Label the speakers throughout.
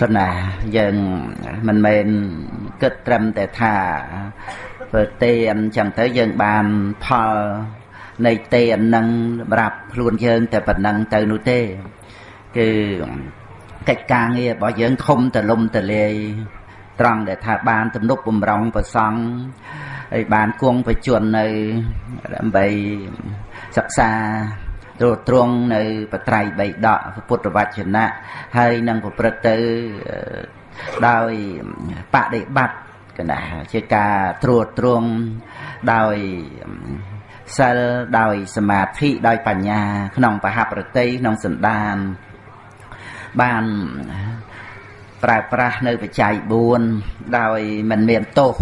Speaker 1: គណាយើងមិនមែនគិតត្រឹមតែថាធ្វើទេអញ្ចឹងទៅយើងបានផលនៃទេអនឹងសម្រាប់ខ្លួនយើងតែប៉ុណ្ណឹងទៅនោះទេ គឺកិច្ចការងាររបស់យើងធំតលំតលាយត្រង់ដែលថាបានទំនុកបំរុងប្រសង់ហើយបានគង់ប្រជជននៅដើម្បីសិក្សា ត្រួតត្រងនៅបត្រៃបីដកពុទ្ធវចនៈហើយនឹងប្រព្រឹត្តទៅដោយបដិបត្តិកណាជាការត្រួតត្រងដោយសិលដោយសមាធិដោយបញ្ញា ក្នុងបហប្រតិក្នុងសន្តាន បានប្រើប្រាស់នៅបច្ច័យ4ដោយមិនមានទោស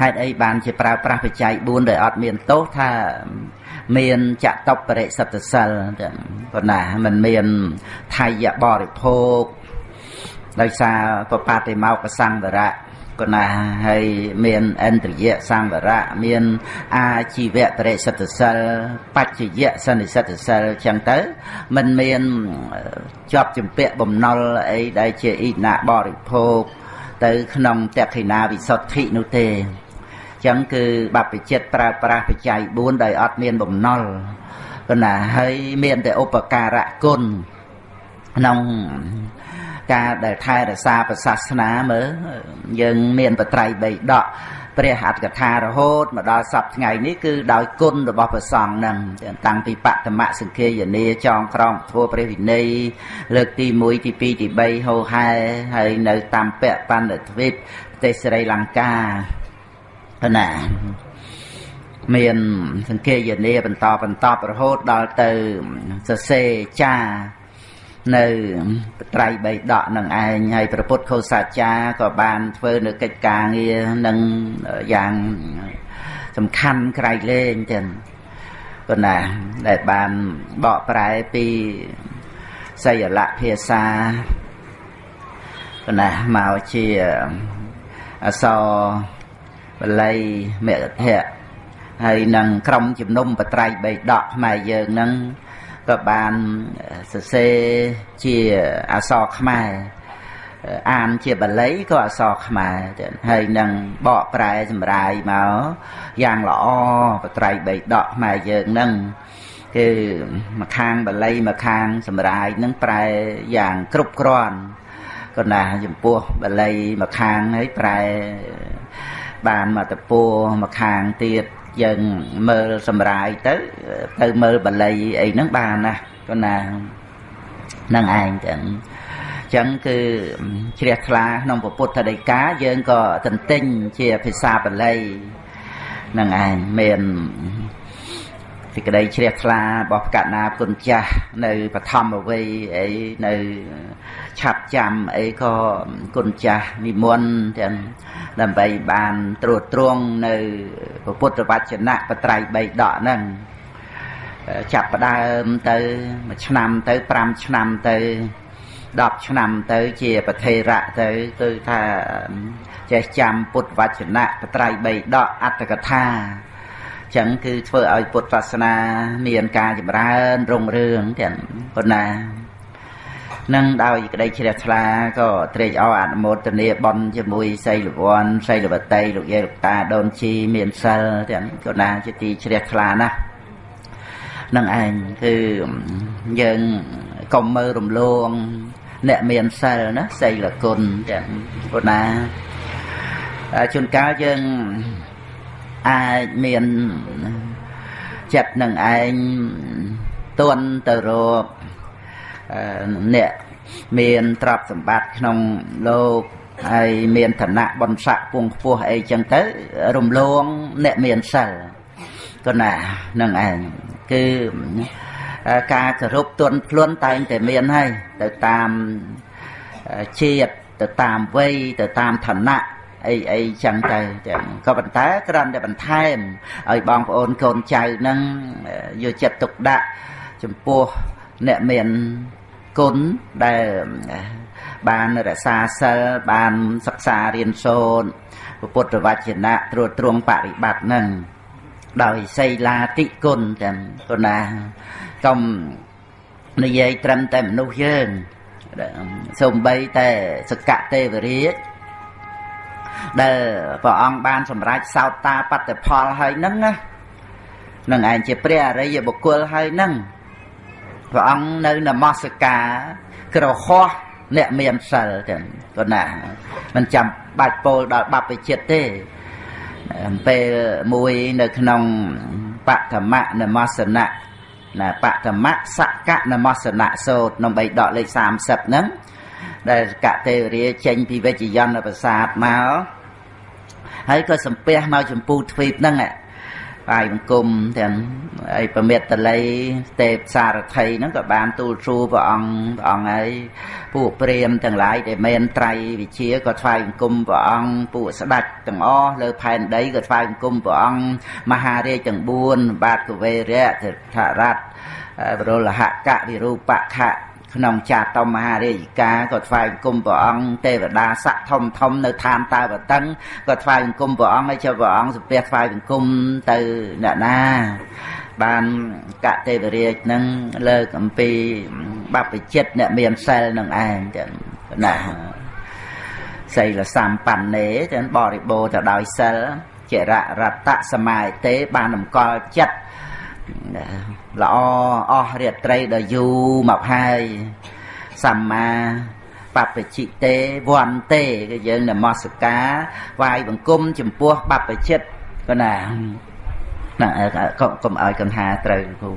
Speaker 1: ហេតុអីបានជាប្រើប្រាស់បច្ច័យ4ដោយអត់មានទោសថា មានចតុបរិសិទ្ធសិលប៉ុណ្ណាมันមានថយបរិភោគដោយសារបបតិមកសង្វរៈកណាហើយមានអន្ត្រយៈសង្វរៈមានអាជីវៈបរិសិទ្ធសិលបច្ចយៈសន្និសិទ្ធសិលចឹងទៅมันមានជាប់ជំពាក់បំណុលអីដែលជាអ៊ីណាបរិភោគទៅក្នុងតក្ခိណាវិសុទ្ធិនោះទេ ចឹងគឺបព្វជិតប្រើប្រាស់បច្ច័យ4ដោយអត់មានបំណុលគណាហើយមានតែឧបការៈគុណក្នុងការដែលថែរក្សាប្រសាសនាមើលយើងមានបត្រៃបីដកព្រះអត្តកថារហូតមកដល់សប្តាហ៍ថ្ងៃនេះគឺដោយគុណរបស់ព្រះសង្ឃនឹងតាំងពីបតមសង្ឃាយនាចងក្រងធ្វើព្រះវិន័យលើកទី1ទី2ទី3ហោហែហើយនៅតាមពៈបណ្ឌទ្វីបប្រទេសស្រីលង្កា ណាមានសង្ឃាយនាបន្តបន្តរហូតដល់ទៅសរសេរចានៅត្រៃបីដកនឹងឯងហើយព្រះពុទ្ធខោសាចារក៏បានធ្វើនៅកិច្ចការងារនឹងយ៉ាងសំខាន់ក្រៃលែងចឹងប៉ុន្តែដែលបានបកប្រែពីសយលៈភាសាប៉ុន្តែមកជាអសរ បល័យមគ្គធៈហើយនឹងក្រុមជំនុំបត្រៃបីដកខ្មែរយើងនឹងក៏បានសរសេរជាអក្សរខ្មែរអានជាបាលីក៏អក្សរខ្មែរទៀតហើយនឹងបកប្រែសម្រាយមកយ៉ាងល្អបត្រៃបីដកខ្មែរយើងនឹងគឺមួយខាងបាលីមួយខាងសម្រាយនឹងប្រែយ៉ាងគ្រប់គ្រាន់ក៏ណាចំពោះបាលីមួយខាងហើយប្រែ បានមកតពោមកខាងទៀតយើងមើលសម្រាយទៅ ទៅមើលបល័យអីហ្នឹងបានណាក៏ណានឹងឯងចឹងចឹងគឺជ្រះថ្លាក្នុងពុទ្ធដីកាយើងក៏ទន្ទិញជាភាសាបាលីនឹងឯងមាន សេចក្តីជ្រះថ្លារបស់កណាគុណចាស់នៅបឋមវ័យអីនៅឆាប់ចាំអីក៏គុណចាស់និមន្តទាំងដើម្បីបានត្រួតត្រងនៅពុទ្ធវចនៈបត្រៃ3ដកហ្នឹងចាប់ផ្ដើមទៅមួយឆ្នាំទៅ5ឆ្នាំទៅ10ឆ្នាំទៅជាប្រធេរៈទៅគឺថាចេះចាំពុទ្ធវចនៈបត្រៃ3ដកអត្តកថា ចឹងគឺធ្វើឲ្យពុទ្ធសាសនាមានការចម្រើនរុងរឿងទាំងប៉ុណ្ណានឹងដោយក្តីជ្រះថ្លាក៏ត្រេកអរអនុមោទនាបន់ជាមួយសីលវ័នសីលវតីលោកយាយលោកតាដូនជីមានសិលទាំងក៏ណាជាទីជ្រះថ្លាណាស់នឹងឯងគឺយើងកុំមើលរំលង អ្នកមានសិលណាសីលគុណទាំងក៏ណាជួនកាលយើង អាចមានចិត្តនឹងឯងទន់ទៅរកអ្នកមានទ្រព្យសម្បត្តិក្នុងលោកហើយមានឋានៈបនស័កពងខ្ពស់អីចឹងទៅ រំលងអ្នកមានសិលក៏ណានឹងឯងគឺការគោរពទន់ភ្លន់តែងតែមានហើយទៅតាមជាតិទៅតាមវ័យទៅតាមឋានៈ អីអីចឹងទៅទាំងក៏ប៉ុន្តែគ្រាន់តែបន្ថែមឲ្យបងប្អូនកូនចៅនឹងយកចិត្តទុកដាក់ចំពោះអ្នកមានគុណដែលបានរក្សាសិលបានសិក្សារៀនសូត្រពុទ្ធវចនៈត្រួតត្រងបរិបត្តិនឹងដោយសីលាតិគុណទាំងគុណាកុំនិយាយត្រឹមតែមនុស្សយើងសំបីតែសកទេវរាជ ដែលព្រះអង្គបានសម្រេចសោតតាបត្តផលហើយហ្នឹងណានឹងឯងជាព្រះអរិយបុគ្គលហើយហ្នឹងព្រះអង្គនៅនមស្ការក្រហោះអ្នកមានសិលចឹងក៏ណាមិនចាំបាច់ពោលដល់បព្វជិតទេពេលមួយនៅក្នុងបឋមនមសនៈណាបឋមសកនមសនៈសូត្រក្នុងបីដកលេខ30ហ្នឹង ដែលកតេរាចេញពីវិជ្ជយន្តប្រាសាទមកហើយក៏សំពះមកចម្ពូទ្វីបហ្នឹងបាយបង្គំទាំងអីប្រមេតតល័យទេពសារថីហ្នឹងក៏បានទូលសួរព្រះអង្គព្រះអង្គហើយពួកព្រាមទាំងឡាយដែលមានត្រៃវិជាក៏ថ្វាយបង្គំព្រះអង្គពួកស្ដេចទាំងអស់លើផែនដីក៏ថ្វាយបង្គំព្រះអង្គមហារាជទាំង4បាទកវេរៈថរតបរលហកវិរូបខៈ ក្នុងចាតមហារាជការក៏ថ្វាយបង្គំព្រះអង្គទេវតាស័កធំធំនៅឋានតាវតឹងក៏ថ្វាយបង្គំព្រះអង្គហើយចុះព្រះអង្គសំពះថ្វាយបង្គំទៅអ្នកណាបានកទេវរាជនឹងលើកអំពីបព្វជិតអ្នកមានសិលនឹងឯងចឹងណាសីលសម្បណ្ណេចឹងបរិបូរទៅដោយសិលចររតសមាយទេបានតម្កល់ចិត្ត ល្អអស់រាត្រីដ៏យូរមកហើយសម្មាបព្វជិទេវន្ទេគឺយើងនមស្ការវាយបង្គំចំពោះបព្វជិតក៏ណាណាកុំកុំឲ្យកន្ថាត្រូវគ្រូ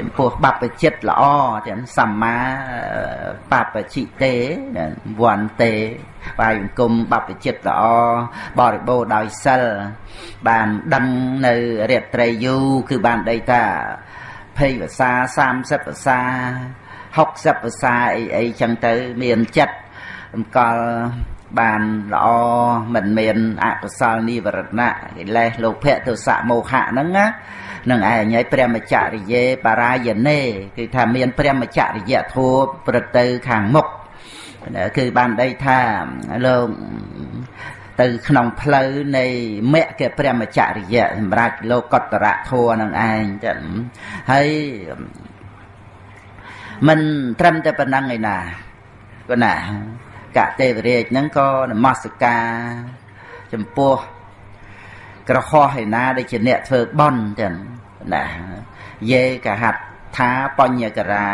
Speaker 1: ចំពោះបព្វជិតល្អទាំងសម្មាបព្វជិទេវន្ទេបាយអង្គមបព្វជិតល្អបរិបូរដោយសិលបានដឹងនៅរាត្រីយូរគឺបានដីថា 20ភាសា30ភាសា60ភាសាអីអីចឹងទៅមានចិត្តអង្គលបានល្អមិនមានអកុសលនិវរណៈកិលេសលោភៈទោសៈមោហៈហ្នឹងណានឹងឯងហើយព្រះមច្ចរិយេបរាយណេគឺថាមានព្រះមច្ចរិយធัวប្រទៅខាងមុខគឺបានដីថាលោក ទៅក្នុងផ្លូវនៃមគ្គព្រះមច្ចរិយៈសម្រាប់លោកកតរៈធัวនឹងឯងចឹងហើយមិនត្រឹមតែប៉ុណ្ណឹងឯណាក៏ណាកទេវរាជហ្នឹងក៏នមស្ការចំពោះក្រហោះឯណាដែលជាអ្នកធ្វើបន់ចឹងណាយេកហត្ថាបញ្ញករា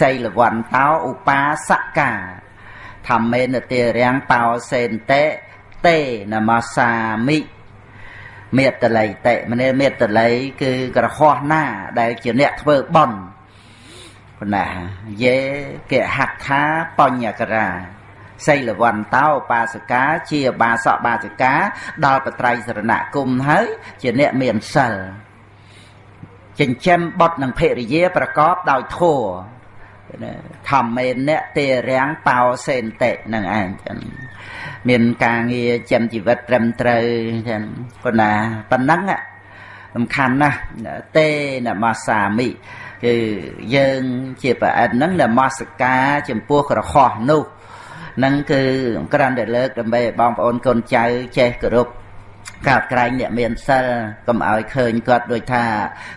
Speaker 1: សីលវន្តោឧបាសកាធម្មេនតិរាំងបោសេនតេ តេនមសាមិមេតល័យតេមនេមេតល័យគឺក្រហោះណា ដែលជាអ្នកធ្វើបន់ប៉ុណ្ណាយេកហត្ថាបញ្ញករាសីលវន្តោបាសកាជាបាសកបាសិកា ដល់បត្រៃសរណគមហើយជាអ្នកមានសិលចិញ្ចឹមបុតនិងភរិយាប្រកបដោយធัวធម្មេនៈទេរាំងបោសេនតិនឹងឯងចឹង មានការងារចិញ្ចឹមជីវិតត្រឹមត្រូវចឹងប៉ុណ្ណាប៉ុណ្ណឹងសំខាន់ណាស់ទេនមសាមិគឺយើងជាប្រអិនហ្នឹងនមស្ការចំពោះក្រហោះនោះនឹងគឺក្រាន់តែលើកដើម្បីឲ្យបងប្អូនកូនចៅចេះគោរពកោតក្រែងអ្នកមានសិលកុំឲ្យឃើញគាត់ដូចថា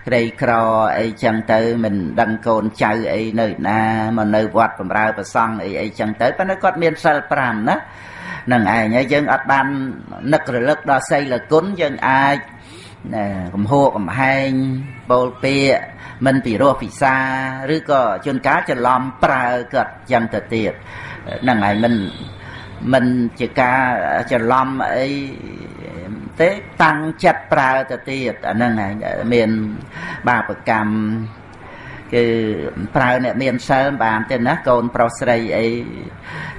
Speaker 1: ក្រីក្រអីចឹងទៅមិនដឹងកូនចៅអីនៅណាមកនៅវត្តបំរើប្រសង់អីអីចឹងទៅប៉ុន្តែគាត់មានសិល5ណា នឹងឯងហើយយើងអត់បាននឹករលឹកដល់សីលគុណយើងអាចកំហួរកំហែងបូលពាកមិនពិរោះពិសាឬក៏ជួនកាលច្រឡំប្រើគាត់ចឹងទៅទៀតហ្នឹងហើយមិនមិនជាការច្រឡំអីទេតាំងចិត្តប្រើទៅទៀតអាហ្នឹងហើយមានបាបកម្ម គឺប្រើអ្នកមានសិលបានទេណាកូនប្រុសស្រីអី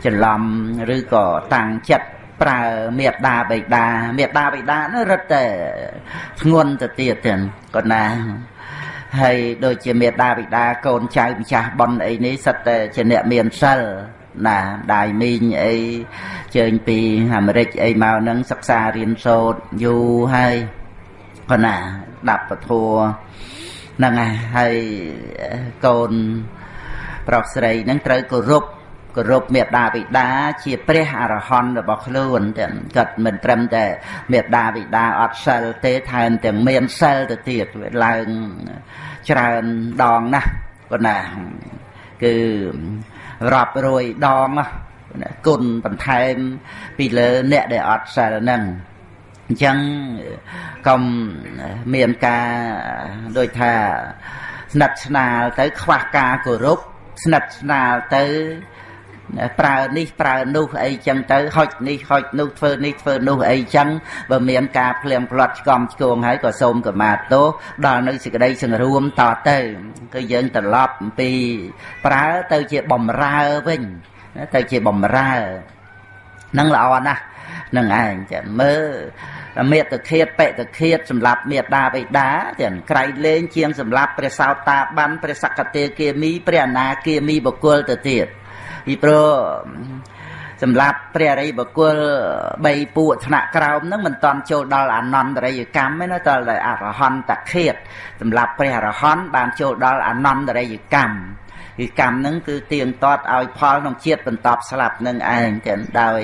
Speaker 1: ច្រឡំឬក៏តាំងចិត្តប្រើមេត្តាបិតាមេត្តាបិតានោះរឹតតែធ្ងន់ទៅទៀតទាំងគាត់ណាហើយដូចជាមេត្តាបិតាកូនចៅម្ចាស់ប៉ុនអីនេះសិតតែជាអ្នកមានសិលណាដាយមីងអីជើញពីអាមេរិកអីមកហ្នឹងសិក្សារៀនសូត្រយូរហើយគាត់ណាដាប់ពធัว ហ្នឹងហើយកូនប្រុសស្រីហ្នឹងត្រូវគោរពគោរពមេត្តាបិតាជាព្រះអរហន្តរបស់ខ្លួនទាំងគាត់មិនត្រឹមតែមេត្តាបិតាអត់សិលទេថែមទាំងមានសិលទៅទៀតវាឡើងច្រើនដងណាស់គាត់ណាគឺរាប់រយដងគុណបន្ថែមពីលើអ្នកដែលអត់សិលហ្នឹង អញ្ចឹងកុំមានការដូចថាស្និទ្ធស្នាលទៅខ្វះការគោរពស្និទ្ធស្នាលទៅប្រើនេះប្រើនោះអីចឹងទៅហុចនេះហុចនោះធ្វើនេះធ្វើនោះអីចឹងបើមានការភ្លៀងផ្លាត់ឆ្កំឆ្គងហើយក៏សូមកម្មាទោសដល់នៅសេចក្តីសង្រួមតទៅគឺយើងត្រឡប់អំពីប្រើទៅជាបំរើវិញទៅជាបំរើនឹងល្អណាស់នឹងឯងចឹងមើល មេត្តឃាតបេតឃាតសម្រាប់មេដាបិតាទាំងក្រៃលែងជាងសម្រាប់ព្រះសោតាបានព្រះសក្កតេគាមីព្រះអនាគាមីបុគ្គលទៅទៀតពីព្រោះសម្រាប់ព្រះរិយបុគ្គល3ពួកថ្នាក់ក្រោមហ្នឹងមិនតន់ចូលដល់អនន្តរិយកម្មទេណាតតែអរហន្តឃាតសម្រាប់ព្រះអរហន្តបានចូលដល់អនន្តរិយកម្ម គឺកម្មហ្នឹងគឺទៀងទាត់ឲ្យផលក្នុងជាតិបន្តស្លាប់នឹងឯងទាំងដោយ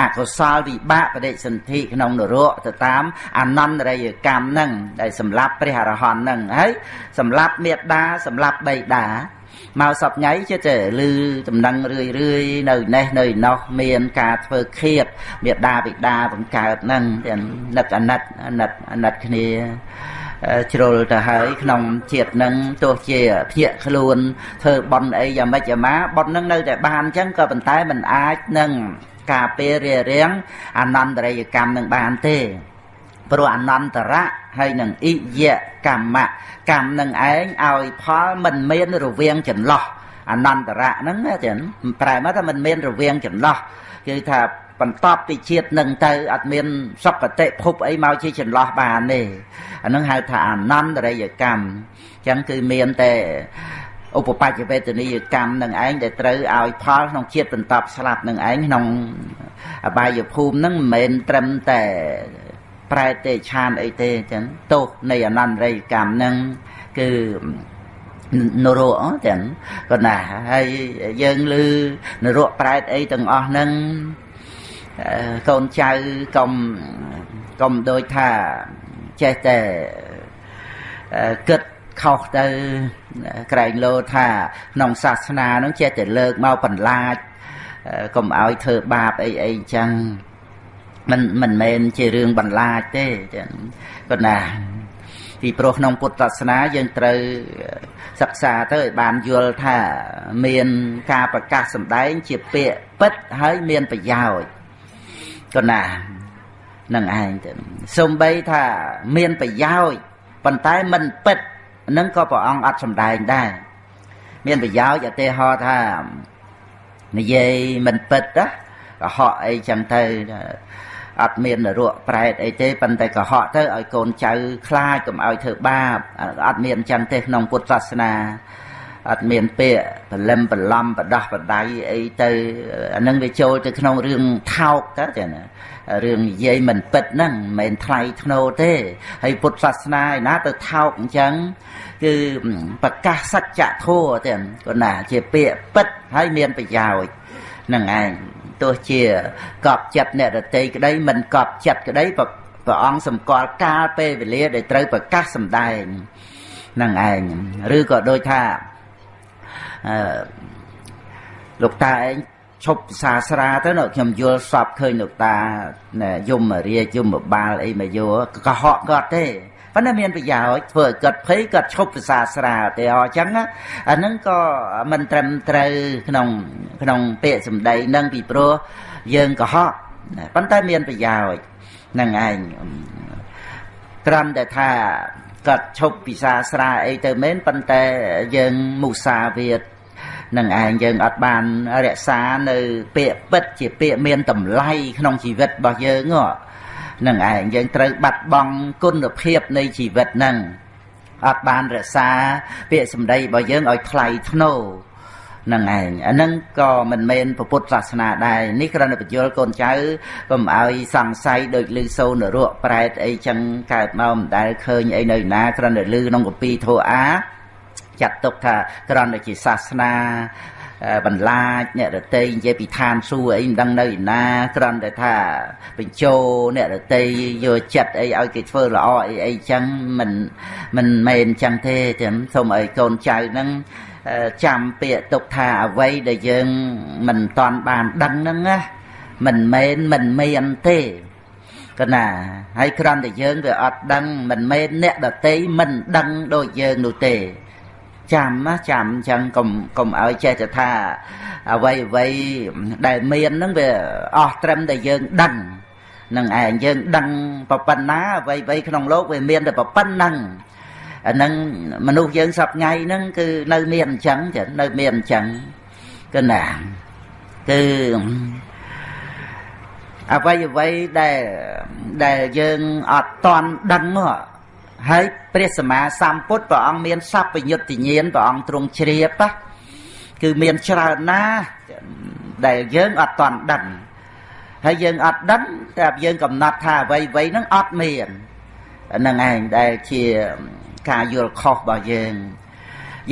Speaker 1: អកុសលវិបាកបដិសន្ធិក្នុងនរកទៅតាមអនន្តរិយកម្មហ្នឹងដែលសម្រាប់ព្រះអរហន្តហ្នឹងហើយសម្រាប់មេត្តាសម្រាប់បៃតាមកសពថ្ងៃចិត្តតែលឺដំណឹងរឿយរឿយនៅនេះនៅណោះមានការធ្វើឃាតមេដាបិតាបង្កើតហ្នឹងទាំងណិតអាណិតអាណិតអាណិតគ្នា ជ្រុលទៅហើយក្នុងជាតិនឹងទោះជាភ្ញាក់ខ្លួនធ្វើបន់អីយ៉ាងម៉េចយ៉ាងម៉ាបន់នឹងនៅតែបានអញ្ចឹងក៏ប៉ុន្តែมันអាចនឹងការពេលរារាំងអនន្តរិយកម្មនឹងបានទេព្រោះអនន្តរៈហើយនឹងអិយកម្មៈកម្មនឹងឯងឲ្យផលមិនមានរវាងចន្លោះអនន្តរៈហ្នឹងចឹងប្រែមកថាមិនមានរវាងចន្លោះគឺថា បន្តពីជាតិនឹងទៅអត់មានសុគតិភពអីមកជាចន្លោះបានទេអានឹងហៅថាអនន្តរិយកម្មអញ្ចឹងគឺមានតែឧបបច្ចវេទនីយកម្មនឹងឯងដែលត្រូវឲ្យផលក្នុងជាតិបន្តស្លាប់នឹងឯងក្នុងអបាយភូមិនឹងមិនមែនត្រឹមតែប្រែទេឆានអីទេអញ្ចឹងទោសនៃអនន្តរិយកម្មនឹងគឺនរកទាំងក៏ណាហើយយើងឮនរកប្រែតអីទាំងអស់ហ្នឹង កូនចៅកុំកុំដូចថាចេះតែគិតខុសទៅក្រែងលោថាក្នុងសាសនានឹងចេះតែលើកមកបន្លាចកុំឲ្យធ្វើបាបអីអីចឹងមិនមិនមែនជារឿងបន្លាចទេចឹងប៉ុន្តែពីព្រោះក្នុងពុទ្ធសាសនាយើងត្រូវសិក្សាទៅឲ្យបានយល់ថាមានការប្រកាសសម្ដែងជាពាក្យពិតហើយមានប្រយោជន៍ ក៏ណានឹងឯងទៅសំបីថាមានប្រយោជន៍ប៉ុន្តែមិនពិតនឹងក៏ព្រះអង្គអត់សម្ដែងដែរមានប្រយោជន៍ឧទាហរណ៍ថានិយាយមិនពិតណាកុហកអីចឹងទៅអត់មាននរកប្រែតអីទេប៉ុន្តែកុហកទៅឲ្យកូនចៅខ្លាចកុំឲ្យធ្វើបាបអត់មានចឹងទេក្នុងពុទ្ធសាសនា អត់មានពាក្យបលឹមបឡំបដោះបដៃអីទៅអានឹងវាចូលទៅក្នុងរឿងថោកទៅចាណារឿងនិយាយមិនពិតហ្នឹងមិនមែនថ្លៃធ្នូទេហើយពុទ្ធសាសនាឯណាទៅថោកអញ្ចឹងគឺប្រកាសសច្ចធម៌ទេគាត់ណាជាពាក្យពិតហើយមានប្រយោជន៍នឹងឯងទោះជាកប់ចិត្តអ្នករតីក្តីមិនកប់ចិត្តក្តីព្រះអង្គសម្គាល់កាលពេលវេលាដែលត្រូវប្រកាសសម្ដែងនឹងឯងឬក៏ដូចថាអឺ លោកតាឯងឈប់ភាសាស្រាទៅនៅខ្ញុំយល់សពឃើញលោកតាយមរាជយមបាលអីមកយកកុហកគាត់ទេប៉ុន្តែមានប្រយោជន៍ធ្វើឲ្យគាត់ភ័យគាត់ឈប់ភាសាស្រាទេអញ្ចឹងអាហ្នឹងក៏មិនត្រឹមត្រូវក្នុងក្នុងពាក្យសម្ដីនឹងពីព្រោះយើងកុហកប៉ុន្តែមានប្រយោជន៍នឹងឯងត្រឹមតែថាគាត់ឈប់ពិសាស្រាអីទៅមែនប៉ុន្តែយើងមុសាវាទ នឹងឯងយើងអត់បានរក្សានៅពាក្យពិតជាពាក្យមានតម្លៃក្នុងជីវិតរបស់យើងនឹងឯងយើងត្រូវបាត់បង់គុណភាពនៃជីវិតហ្នឹងអត់បានរក្សាពាក្យសម្ដីរបស់យើងឲ្យថ្លៃថ្នូរនឹងឯងអានឹងក៏មិនមែនពុទ្ធសាសនាដែរនេះគ្រាន់តែបញ្យល់កូនចៅកុំឲ្យសង្ស័យដូចលឺសូនរកប្រែតអីចឹងកើតមកមិនដែលឃើញអីនៅណាគ្រាន់តែលឺក្នុងកពីធោអា ចាត់ទុកថាគ្រាន់តែជាសាសនាបន្លាចអ្នករតីនិយាយពីឋានសួគ៌អីមិនដឹងនៅឯណាគ្រាន់តែថាបញ្ចោអ្នករតីយកចិត្តអីឲ្យគេធ្វើល្អអីអីចឹងមិនមិនមែនចឹងទេចឹងសូមឲ្យកូនចៅហ្នឹងចាំពាក្យទុកថាអ្វីដែលយើងមិនតាន់បានដឹងហ្នឹងណាមិនមែនមិនមានទេកណាហើយគ្រាន់តែយើងវាអត់ដឹងមិនមែនអ្នកដតីមិនដឹងដូចយើងនោះទេ ចាំណាចាំអញ្ចឹងកុំកុំឲ្យចេះតែថាអ្វីអ្វីដែលមានហ្នឹងវាអស់ត្រឹមតែយើងដឹងនឹងឯងយើងដឹងប្រប៉ុណ្ណាអ្វីអ្វីក្នុងលោកវាមានតែប្រប៉ុណ្ណឹងអានឹងមនុស្សយើងសពថ្ងៃហ្នឹងគឺនៅមានអញ្ចឹងចឹងនៅមានអញ្ចឹងគឺណាគឺអ្វីអ្វីដែលដែលយើងអត់តន់ដឹងហ្នឹង យព្រះសម្មាសម្ពុទ្ធព្រះអង្គមានសัพពញុត្តញ្ញាណព្រះអង្គទ្រង់ជ្រាបគឺមានច្រើនណាស់ដែលយើងអត់តន់ដឹងហើយយើងអត់ដឹងតែយើងកំណត់ថាអ្វីអ្វីហ្នឹងអត់មានហ្នឹងឯងដែលជាការយល់ខុសរបស់យើង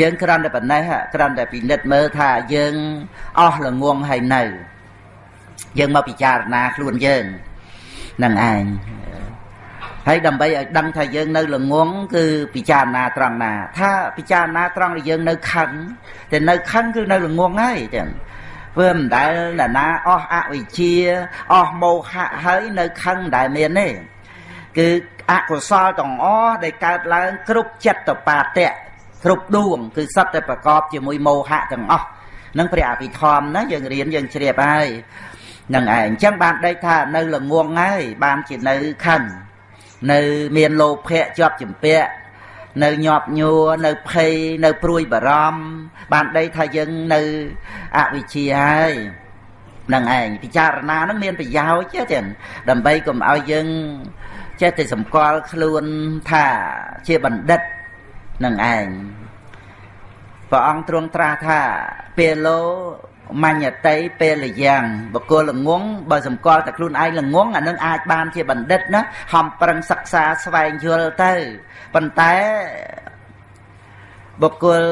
Speaker 1: យើងគ្រាន់តែប៉ុណ្ណេះគ្រាន់តែពិនិត្យមើលថាយើងអស់ល្ងងហើយនៅ យើងមកពិចារណាខ្លួនយើងនឹងឯង ហើយដើម្បីឲ្យដឹងថាយើងនៅល្ងងគឺពិចារណាត្រង់ណា ថាពិចារណាត្រង់ដែលយើងនៅខឹងតែនៅខឹងគឺនៅល្ងងហើយចឹងធ្វើមិនដែលណានាអស់អវិជ្ជាអស់មោហៈហើយនៅខឹងមិនដែលមានទេគឺអកុសលទាំងអស់ដែលកើតឡើងគ្រប់ចិត្តបាតៈគ្រប់ដួងគឺសត្វតែប្រកបជាមួយមោហៈទាំងអស់នឹងព្រះអភិធម្មណាយើងរៀនយើងជ្រាបហើយនឹងឯងអញ្ចឹងបានដេកថានៅល្ងងហើយបានជានៅខឹង នៅមានលោភៈជាប់ចម្ពាក់នៅញាប់ញួរនៅភ័យនៅព្រួយបារម្ភបានដីថាយើងនៅអវិជ្ជាហើយនឹងឯងពិចារណានឹងមានប្រយោជន៍ទេដើម្បីកុំឲ្យយើងចេះតែសម្គាល់ខ្លួនថាជាបណ្ឌិតនឹងឯងព្រះអង្គទ្រង់ត្រាស់ថាពេលលោ មញ្ញតីពេលយ៉ាងបកលល្ងងបើសម្គាល់តែខ្លួនឯងល្ងងអានឹងអាចបានជាបណ្ឌិតណាហំប្រឹងសិក្សាស្វែងយល់ទៅប៉ុន្តែបុគ្គល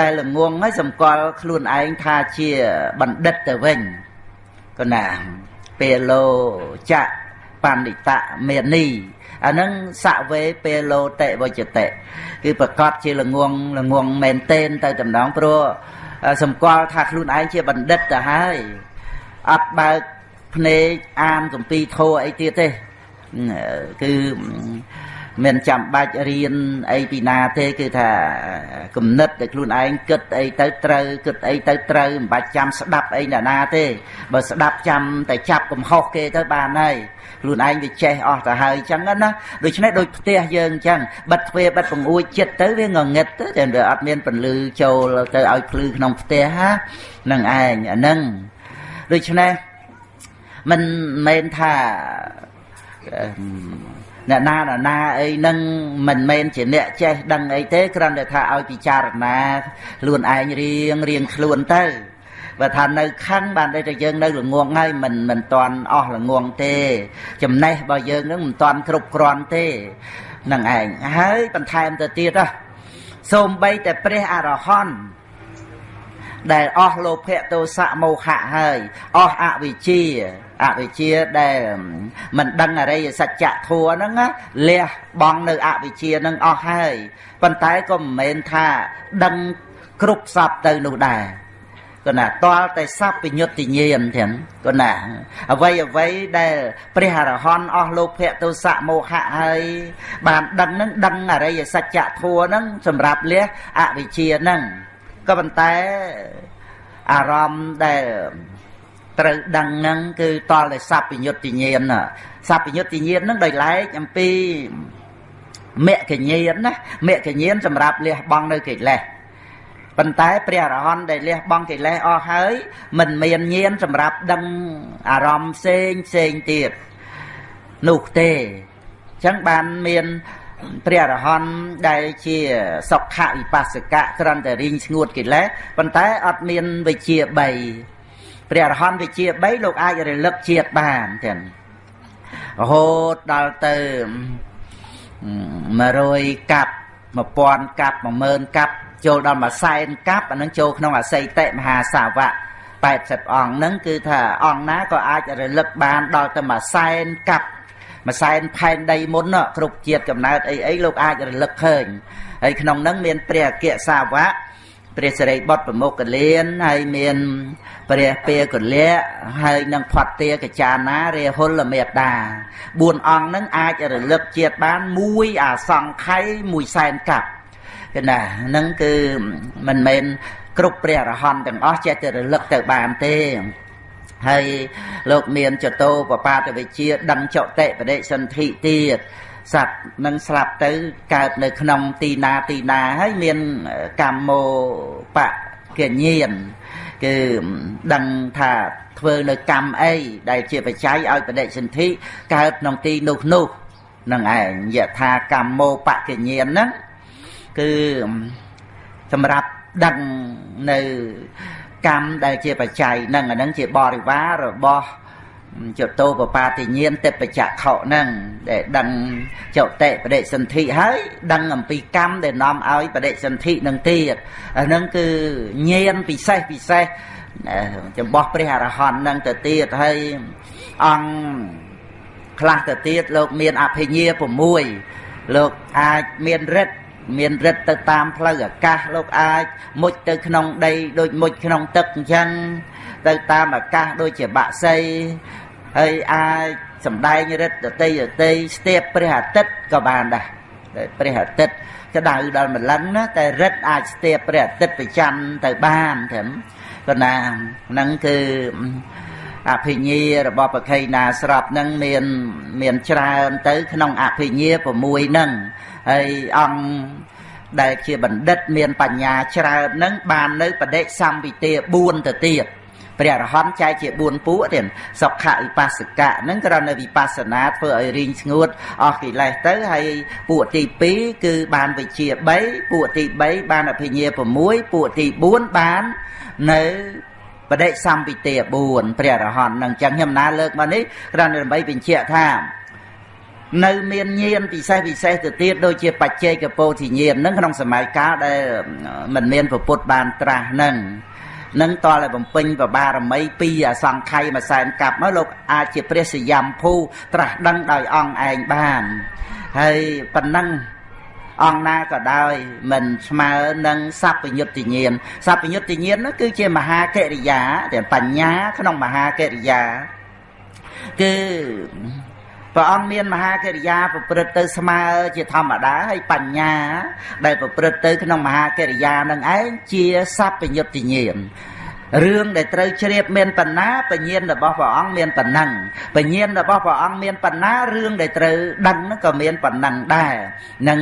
Speaker 1: ដែលល្ងងហើយសម្គាល់ខ្លួនឯងថាជាបណ្ឌិតទៅវិញកណាពេលលោចៈបណ្ឌិតមេនីអានឹងសវេពេលលោតិវចតិគឺប្រកាសជាល្ងងល្ងងមែនទែនទៅតំណងព្រោះ សម្គាល់ថាខ្លួនឯងជាបណ្ឌិតទៅហើយអត់បើកភ្នែកអានកម្ពីធោអីទៀតទេគឺមិនចាំបាច់រៀនអីពីណាទេគឺថាគំនិតតែខ្លួនឯងគិតអីទៅត្រូវគិតអីទៅត្រូវមិនបាច់ចាំស្ដាប់អីណាណាទេបើស្ដាប់ចាំតែចាប់កំហុសគេទៅបានហើយ ខ្លួនឯងវាចេះអស់ទៅហើយអញ្ចឹងណាដូច្នេះដូចផ្ទះយើងអញ្ចឹងបិទទ្វារបិទបង្អួចចិត្តទៅវាងងឹតទៅតែវាអត់មានពន្លឺចូលទៅឲ្យភ្លឺក្នុងផ្ទះហានឹងឯងអាហ្នឹងដូច្នេះមិនមែនថាអ្នកណាណាណាអីនឹងមិនមែនជាអ្នកចេះដឹងអីទេគ្រាន់តែថាឲ្យពិចារណាខ្លួនឯងរៀងរៀងខ្លួនទៅ បើថានៅខឹងបានតែយើងនៅល្ងងហើយមិនមិនតាន់អស់ល្ងងទេ ចំណេះរបស់យើងនឹងមិនតាន់គ្រប់គ្រាន់ទេនឹងឯងហើយបន្ថែមទៅទៀតហ៎សូម្បីតែព្រះអរហន្តដែលអស់លោភៈទោសៈមោហៈហើយអស់អវិជ្ជាអវិជ្ជាដែលមិនដឹងអរិយសច្ចធัวហ្នឹងលះបង់នៅអវិជ្ជាហ្នឹងអស់ហើយប៉ុន្តែក៏មិនមែនថាដឹងគ្រប់សពទៅនោះដែរ គណៈតលតែសពញ្ញុតិញានទាំងគណៈអ្វីអ្វីដែលព្រះអរហន្តអស់លោភៈទោសៈមោហៈហើយបានដឹងនឹងដឹងអរិយសច្ចធัวនឹងសម្រាប់លះអវិជ្ជានឹងក៏ប៉ុន្តែអារម្មណ៍ដែលត្រូវដឹងនឹងគឺតលតែសពញ្ញុតិញានសពញ្ញុតិញាននឹងដោយឡែកអំពីមគ្គញានណាមគ្គញានសម្រាប់លះបង់នៅកិលេស ប៉ុន្តែព្រះអរហន្តដែលលះបង់កិលេសអស់ហើយមិនមានញាណសម្រាប់ដឹងអារម្មណ៍ផ្សេងផ្សេងទៀតនោះទេអញ្ចឹងបានមានព្រះអរហន្តដែលជាសុខវិបស្សកៈគ្រាន់តែរីងស្ងួតកិលេសប៉ុន្តែអត់មានវិជា3ព្រះអរហន្តវិជា3លោកអាចរលឹកជាតិបានទាំងរហូតដល់ទៅ100កាប់1000កាប់10000កាប់ ចូលដល់មួយសែនកាប់អានឹងចូលក្នុងអសីតិមហាសាវៈ80អង្គហ្នឹងគឺថាអង្គណាក៏អាចរលឹកបានដល់ទៅមួយសែនកាប់មួយសែនផែនដីមុនគ្រប់ជាតិកំណើតអីអីលោកអាចរលឹកឃើញហើយក្នុងហ្នឹងមានព្រះអគ្គសាវកព្រះសិរីបុត្រប្រមុខកលៀនហើយមានព្រះពាកលៈហើយនឹងផាត់ទាកចាណារាហុលមេបតា4អង្គហ្នឹងអាចរលឹកជាតិបានមួយអាសង្ខ័យមួយសែនកាប់ គឺណាហ្នឹងគឺមិនមែនគ្រប់ព្រះអរហន្តទាំងអស់ចេះតែរលឹកទៅបានទេហើយលោកមានចតោបបាតវិជាដឹងចតិបដិសន្ធិទៀតសត្វនឹងស្លាប់ទៅកើតនៅក្នុងទីណាទីណាហើយមានកម្មមោបកញ្ញាណគឺដឹងថាធ្វើនៅកម្មអីដែលជាបច្ច័យឲ្យបដិសន្ធិកើតក្នុងទីនោះនោះនឹងឯងយថាកម្មមោបកញ្ញាណហ្នឹង គឺសម្រាប់ដឹងនៅកម្មដែលជាបច្ច័យនឹងអានឹងជាបរិវាររបស់ចតោបបាតិញានតិបច្ចៈខហ្នឹងដែលដឹងចតិបដិសន្ធិហើយដឹងអំពីកម្មដែលនាំឲ្យបដិសន្ធិនឹងទៀតអាហ្នឹងគឺញានពិសេសពិសេសចំពោះព្រះអរហន្តនឹងទៅទៀតហើយអង្គខ្លះទៅទៀតលោកមានអភិញ្ញា6លោកអាចមានរិទ្ធ មានរិទ្ធទៅតាមផ្លូវអាកាសលោកអាចមុជទៅក្នុងដីដូចមុជក្នុងទឹកអញ្ចឹងទៅតាមអាកាសដូចជាបាក់សីហើយអាចសំដែងរិទ្ធដតីដតីស្ទាបព្រះអាទិត្យក៏បានដែរព្រះអាទិត្យក្តៅដល់ម្លឹងណាតែរិទ្ធអាចស្ទាបព្រះអាទិត្យប្រចាំទៅបានត្រឹមក៏ណាហ្នឹងគឺអភិញ្ញារបស់បខៃណាស្រាប់ហ្នឹងមានមានច្រើនទៅក្នុងអភិញ្ញា6ហ្នឹង ហើយអង្គដែលជាបណ្ឌិតមានបញ្ញាច្រើនហ្នឹងបាននៅបដិសម្ពិទា4ទៅទៀតព្រះអរហន្តចែកជា4ពួកទៀតសុខវិបស្សកៈហ្នឹងគ្រាន់តែវិបស្សនាធ្វើឲ្យរីងស្ងួតអស់កិលេសទៅហើយពួកទី2គឺបានវិជា3ពួកទី3បានអភិញ្ញា6ពួកទី4បាននៅបដិសម្ពិទា4ព្រះអរហន្តនឹងចឹងខ្ញុំណាលើកមកនេះគ្រាន់តែដើម្បីបញ្ជាក់ថា នៅមានញាណពិសេសពិសេសទៅទៀតដូចជាបច្ចេកពោធិញាណនឹងក្នុងសម័យកាលដែលមិនមានពុទ្ធបានត្រាស់នឹងនឹងតលឲ្យបំពេញបបារមីពីអសង្ខ័យមួយសែនកាប់មកលោកអាចជាព្រះសយំភូត្រាស់ដឹងដោយអង្គឯងបានហើយប៉ុណ្ណឹងអង្គណាក៏ដោយមិនស្មើនឹងសัพពញុត្តញាណសัพពញុត្តញាណនោះគឺជាមហាកិរិយាតែបញ្ញាក្នុងមហាកិរិយាគឺ ព្រះអង្គមានមហាកិរិយាប្រព្រឹត្តទៅស្មើជាធម្មតាហើយបញ្ញា ដែលប្រព្រឹត្តទៅក្នុងមហាកិរិយានឹងឯងជាសัพពញុត្តញាណរឿងដែលត្រូវជ្រាបមានបណ្ណាបញ្ញាណរបស់ព្រះអង្គមានប៉ុណ្ណឹងបញ្ញាណរបស់ព្រះអង្គមានបណ្ណារឿងដែលត្រូវដឹងហ្នឹងក៏មានប៉ុណ្ណឹងដែរនឹង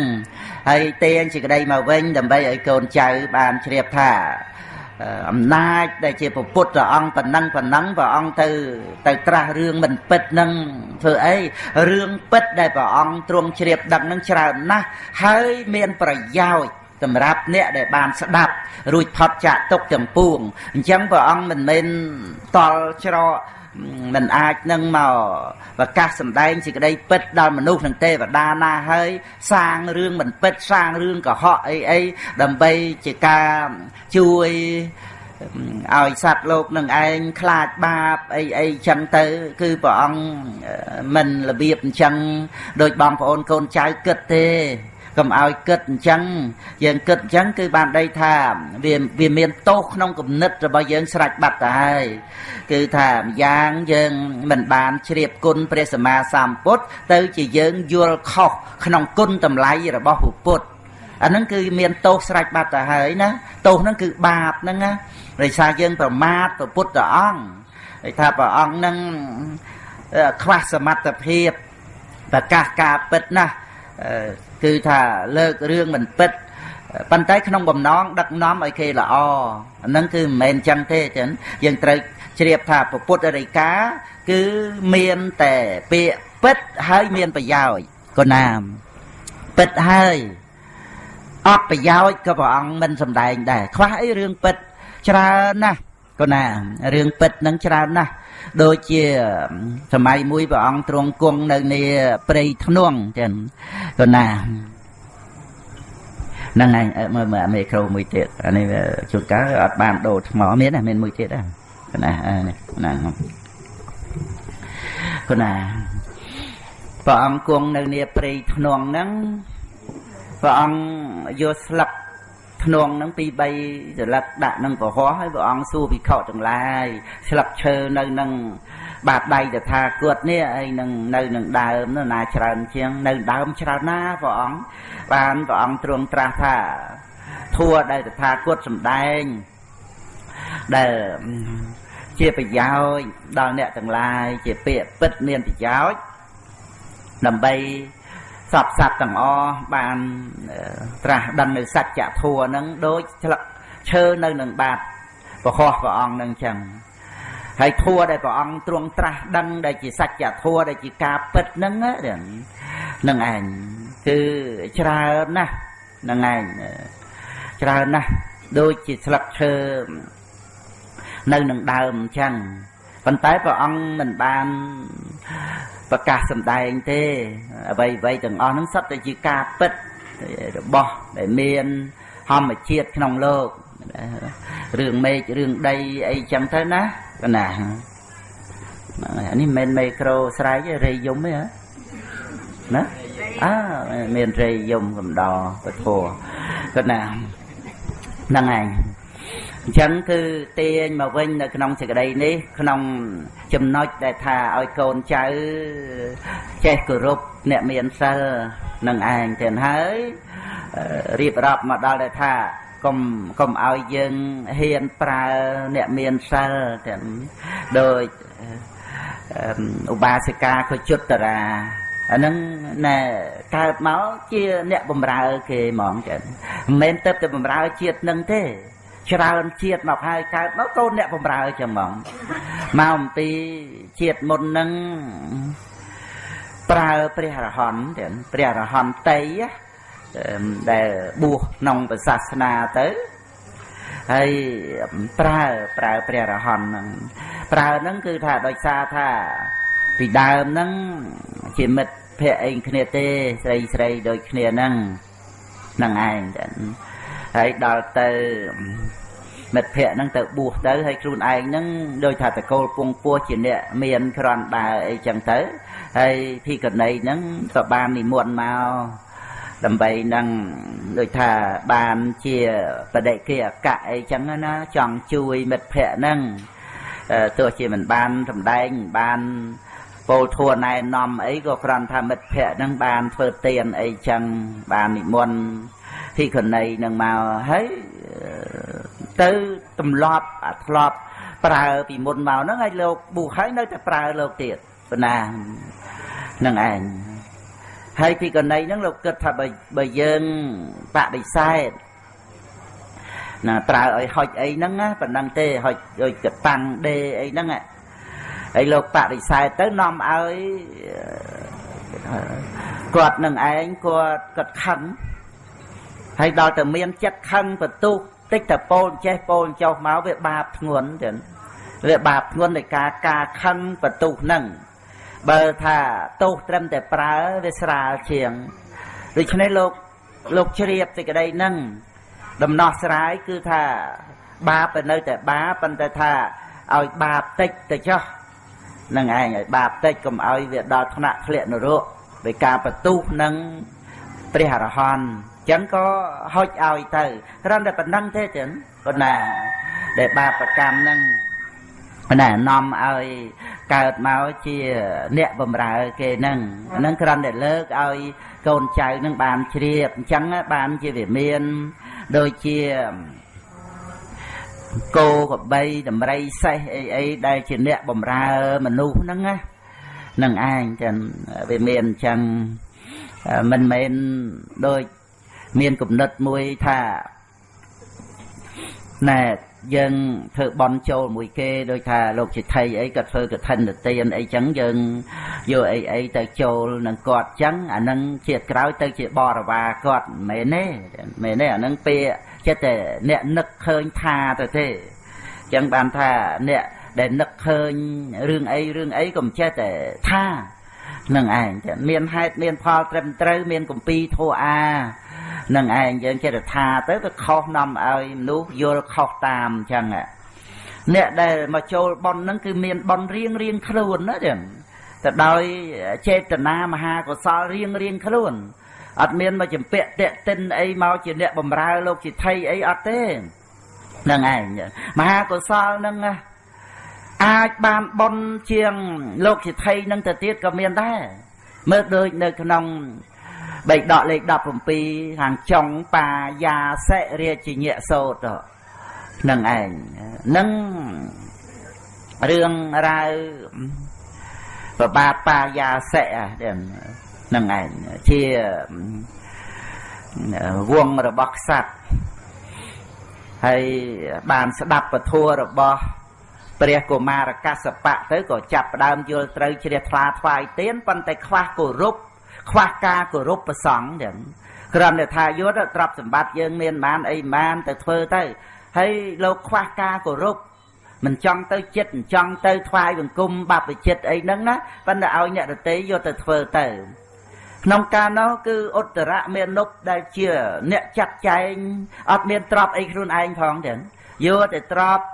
Speaker 1: ហើយទាញសេចក្តីមកវិញដើម្បីឲ្យកូនចៅបានជ្រាបថា អំណាចដែលជាពុទ្ធព្រះអង្គប៉ុណ្ណឹងប៉ុណ្ណឹងព្រះអង្គទៅទៅត្រាស់រឿងមិនពិតនឹងធ្វើអីរឿងពិតដែលព្រះអង្គទ្រង់ជ្រាបដឹងនឹងច្រើនណាស់ហើយមានប្រយោជន៍សម្រាប់អ្នកដែលបានស្ដាប់រួចផុតចាកទុកទាំងពួងអញ្ចឹងព្រះអង្គមិនមែនតល់ច្រក មិនអាចនឹងមកប្រកាសសម្ដែងសេចក្តីពិតដល់មនុស្សនិងទេវតាណាហើយសាងរឿងមិនពិតសាងរឿងកុហកអីអីដើម្បីជាការជួយឲ្យសត្វលោកនឹងឯងខ្លាចបាបអីអីចឹងទៅ គឺព្រះអង្គមិនរបៀបអញ្ចឹងដោយបងប្អូនកូនចៅគិតទេ កុំឲ្យគិតអញ្ចឹងយើងគិតអញ្ចឹងគឺបានដីថាវាវាមានទោសក្នុងគំនិតរបស់យើងស្រេចបាត់ទៅហើយគឺថាម្យ៉ាងយើងមិនបានជ្រាបគុណព្រះសម្មាសម្ពុទ្ធទៅជាយើងយល់ខុសក្នុងគុណតម្លៃរបស់ពុទ្ធអាហ្នឹងគឺមានទោសស្រេចបាត់ទៅហើយណាទោសហ្នឹងគឺបាបហ្នឹងណាដោយសារយើងប្រមាថព្រះពុទ្ធអង្គដោយថាព្រះអង្គហ្នឹងខ្វះសមត្ថភាពប្រកាសការពិតណាស់ គឺថាលើករឿងមិនពិតប៉ុន្តែក្នុងបំណងដឹកនាំឲ្យគេល្អអាហ្នឹងគឺមិនមែនចឹងទេចឹងយើងត្រូវជ្រាបថាពុទ្ធរិកាគឺមានតែពាក្យពិតហើយមានប្រយោជន៍កណាមពិតហើយអត់ប្រយោជន៍ក៏ព្រះអង្គមិនសំដែងដែរខ្វះអីរឿងពិតច្រើនណាស់កណារឿងពិតនឹងច្រើនណាស់ ដូចជាសម័យមួយព្រះអង្គទ្រង់គង់នៅនីព្រៃធ្នង់ចឹងក៏ណាហ្នឹងហើយមើលមើលមីក្រូមួយទៀតអានេះជួនកាលអត់បានដូរថ្មមានណាមានមួយទៀតដែរណានេះណាគណាព្រះអង្គគង់នៅនីព្រៃធ្នង់ហ្នឹងព្រះអង្គយកស្លឹក ខ្នងហ្នឹងពី3សន្លឹកដាក់នឹងប្រហោះហើយព្រះអង្គសួរភិក្ខុទាំងឡាយស្លឹកឈើនៅនឹងបាតដៃតថាគតនេះហើយនឹងនៅនឹងដើមនោះណាច្រើនជាងនៅដើមច្រើនណាព្រះអង្គបានព្រះអង្គទ្រង់ត្រាស់ថាធัวដែលតថាគតសំដែងដែលជាប្រយោជន៍ដល់អ្នកទាំងឡាយជាពាក្យពិតមានប្រយោជន៍ដើម្បី សពសត្វទាំងអស់បានត្រាស់ដឹងនៅសច្ចធម៌ហ្នឹងដូចស្លឹកឈើនៅនឹងបាតប្រខោះព្រះអង្គនឹងចឹងហើយធัวដែលព្រះអង្គទ្រង់ត្រាស់ដឹងដែលជាសច្ចធម៌ដែលជាការពិតហ្នឹងហ្នឹងឯងគឺច្រើនណាស់ហ្នឹងឯងច្រើនណាស់ដូចជាស្លឹកឈើនៅនឹងដើមអញ្ចឹងប៉ុន្តែព្រះអង្គមិនបាន ប្រកាសសម្ដែងទេអ្វីអ្វីទាំងអស់ហ្នឹងសុទ្ធតែជាការពិតរបស់ដែលមានធម្មជាតិក្នុងលោករឿងមេឃរឿងដីអីចឹងទៅណាកណាអានេះមិនមែនមេក្រូស្រែករេយំទេហ៎ណាអើមានរេយំកំដរពធកណាហ្នឹងឯង អញ្ចឹងគឺទាញមកវិញនៅក្នុងសេចក្តីនេះក្នុងចំណុចដែលថាឲ្យកូនចៅចេះគោរពអ្នកមានសិលនឹងឯងទាំងហើយរៀបរាប់មកដល់ដែលថាកុំកុំឲ្យយើងហ៊ានប្រើអ្នកមានសិលទាំងដោយឧបាសិកាខុជុត្តរាអានឹងណែកើតមកជាអ្នកបំរើគេហ្មងចឹងមិនមែនទៅតែបំរើជាតិនឹងទេ ច្រើនជាតិមកហើយកើតមកកូនអ្នកបំរើចឹងហ្មងមកអំពីជាតិមុននឹងប្រើព្រះរហន្តទាំងព្រះរហន្តីដែលបួសក្នុងសាសនាទៅហើយប្រើប្រើព្រះរហន្តហ្នឹងប្រើហ្នឹងគឺថាដោយសារថាពីដើមហ្នឹងជាមិត្តភក្តិអីគ្នាទេស្រីស្រីដូចគ្នាហ្នឹងហ្នឹងឯងចឹង ហើយដល់ទៅមិត្តភ័ក្ដិហ្នឹងទៅបួសទៅហើយខ្លួនឯងហ្នឹងដូចថាតកូលពងពោះជាអ្នកមានក្រន់ដើអីចឹងទៅហើយភីកណីហ្នឹងក៏បាននិមន្តមកដើម្បីនឹងដូចថាបានជាបដិគិអកៈអីចឹងណាចង់ជួយមិត្តភ័ក្ដិហ្នឹងទោះជាមិនបានសម្ដែងបានពោលធัวណែនាំអីក៏គ្រាន់ថាមិត្តភ័ក្ដិហ្នឹងបានធ្វើទានអីចឹងបាននិមន្ត ទីកណីនឹងមកហើយទៅទម្លាប់អាធ្លាប់ប្រើពីមុនមកហ្នឹងឲ្យលោកប៊ូហើយនៅតែប្រើលោកទៀតប៉ុណ្ណានឹងឯងហើយពីកណីហ្នឹងលោកគិតថាបើបើយើងបដិសេធណាប្រើឲ្យហុចអីហ្នឹងណាប៉ុណ្ណឹងទេហុចដូចកតាំងដេអីហ្នឹងហើយលោកបដិសេធទៅនាំឲ្យគាត់នឹងឯងគាត់គាត់ខឹង ហើយដល់តែមានចិត្តខឹងបន្ទុះតិចតែពោលចេះពោលចុះមកវាបាបធ្ងន់ចឹងវាបាបធ្ងន់នៃការការខឹងបន្ទុះហ្នឹងបើថាទោសត្រឹមតែប្រើវាស្រាលជាងដូច្នេះលោកលោកជ្រាបសេចក្តីហ្នឹងដំណោះស្រាយគឺថា បាបទៅនៅតែបាបប៉ុន្តែថាឲ្យបាបតិចទៅចុះនឹងឯងឲ្យបាបតិចកុំឲ្យវាដល់ថ្នាក់ធ្លាក់នរកដោយការបន្ទុះនឹងព្រះអរហន្ត ចឹងក៏ហុចឲ្យទៅគ្រាន់តែប៉ុណ្ណឹងទេចឹងប៉ុណ្ណាដែលបាបកម្មហ្នឹងប៉ុន្តែនាំឲ្យកើតមកជាអ្នកបំរើគេហ្នឹងហ្នឹងគ្រាន់តែលើកឲ្យកូនចៅនឹងបានជ្រាបអញ្ចឹងបានជាវាមានដូចជាគោកបីដំរីសេះអីអីដែលជាអ្នកបំរើមនុស្សហ្នឹងណានឹងឯងចឹងវាមានអញ្ចឹងមិនមែនដូច មានគំនិតមួយថាណែយើងធ្វើបន់ចូលមួយគេដូចថាលោកជាថៃអីក៏ធ្វើកឋិនទានអីចឹងយើងយកអីអីទៅចូលនឹងគាត់ចឹងអានឹងជាក្រោយទៅជាបរិវារគាត់មិនមែនទេមែនទេអានឹងពាក្យចិត្តតែអ្នកនឹកឃើញថាទៅទេចឹងបានថាអ្នកដែលនឹកឃើញរឿងអីរឿងអីក៏មិនចេះតែថានឹងឯងមានហេតុមានផលត្រឹមត្រូវមានគម្ពីរធោអា នឹងឯងយើងចេះតែថាទៅវាខុសនាំឲ្យមនុស្សយល់ខុសតាមអញ្ចឹងអ្នកដែលមកចូលប៉ុនហ្នឹងគឺមានប៉ុនរៀងរៀងខ្លួនណាចឹងទៅដោយចេតនាមហាកុសលរៀងរៀងខ្លួនអត់មានមកចម្ពាក់តាក់ទិនអីមកជាអ្នកបំរើលោកជាថៃអីអត់ទេហ្នឹងឯងមហាកុសលហ្នឹងអាចបានបនជាងលោកជាថៃនឹងទៅទៀតក៏មានដែរមើលដូចនៅក្នុង បៃដកលេខ17ខាងចុងបាយាសិរាជញ្ញសោតនឹងឯងនឹងរឿងរ៉ាវប្របាទបាយាសិនឹងឯងជាវងរបស់ខ្សាត់ហើយបានស្ដាប់ពធរបស់ព្រះកុមារកសបៈទៅក៏ចាប់ផ្ដើមយល់ត្រូវជ្រះថ្លាថ្វាយទៀនប៉ុន្តែខ្វះគោរព ខ្វះការគោរពប្រសង់ចឹងគ្រាន់តែថាយុទ្ធទ្រព្យសម្បត្តិយើងមានបានអីបានទៅធ្វើទៅហើយលោកខ្វះការគោរពមិនចង់ទៅចិត្តមិនចង់ទៅថ្វាយបង្គំបព្វជិតអីហ្នឹងណាប៉ុន្តែឲ្យអ្នកដតីយកទៅធ្វើទៅក្នុងការនោះគឺឧត្តរមេនុបដែលជា អ្នកចាត់ចែងអត់មានទ្រព្យអីខ្លួនឯងផងទាំងយកតែទ្រព្យ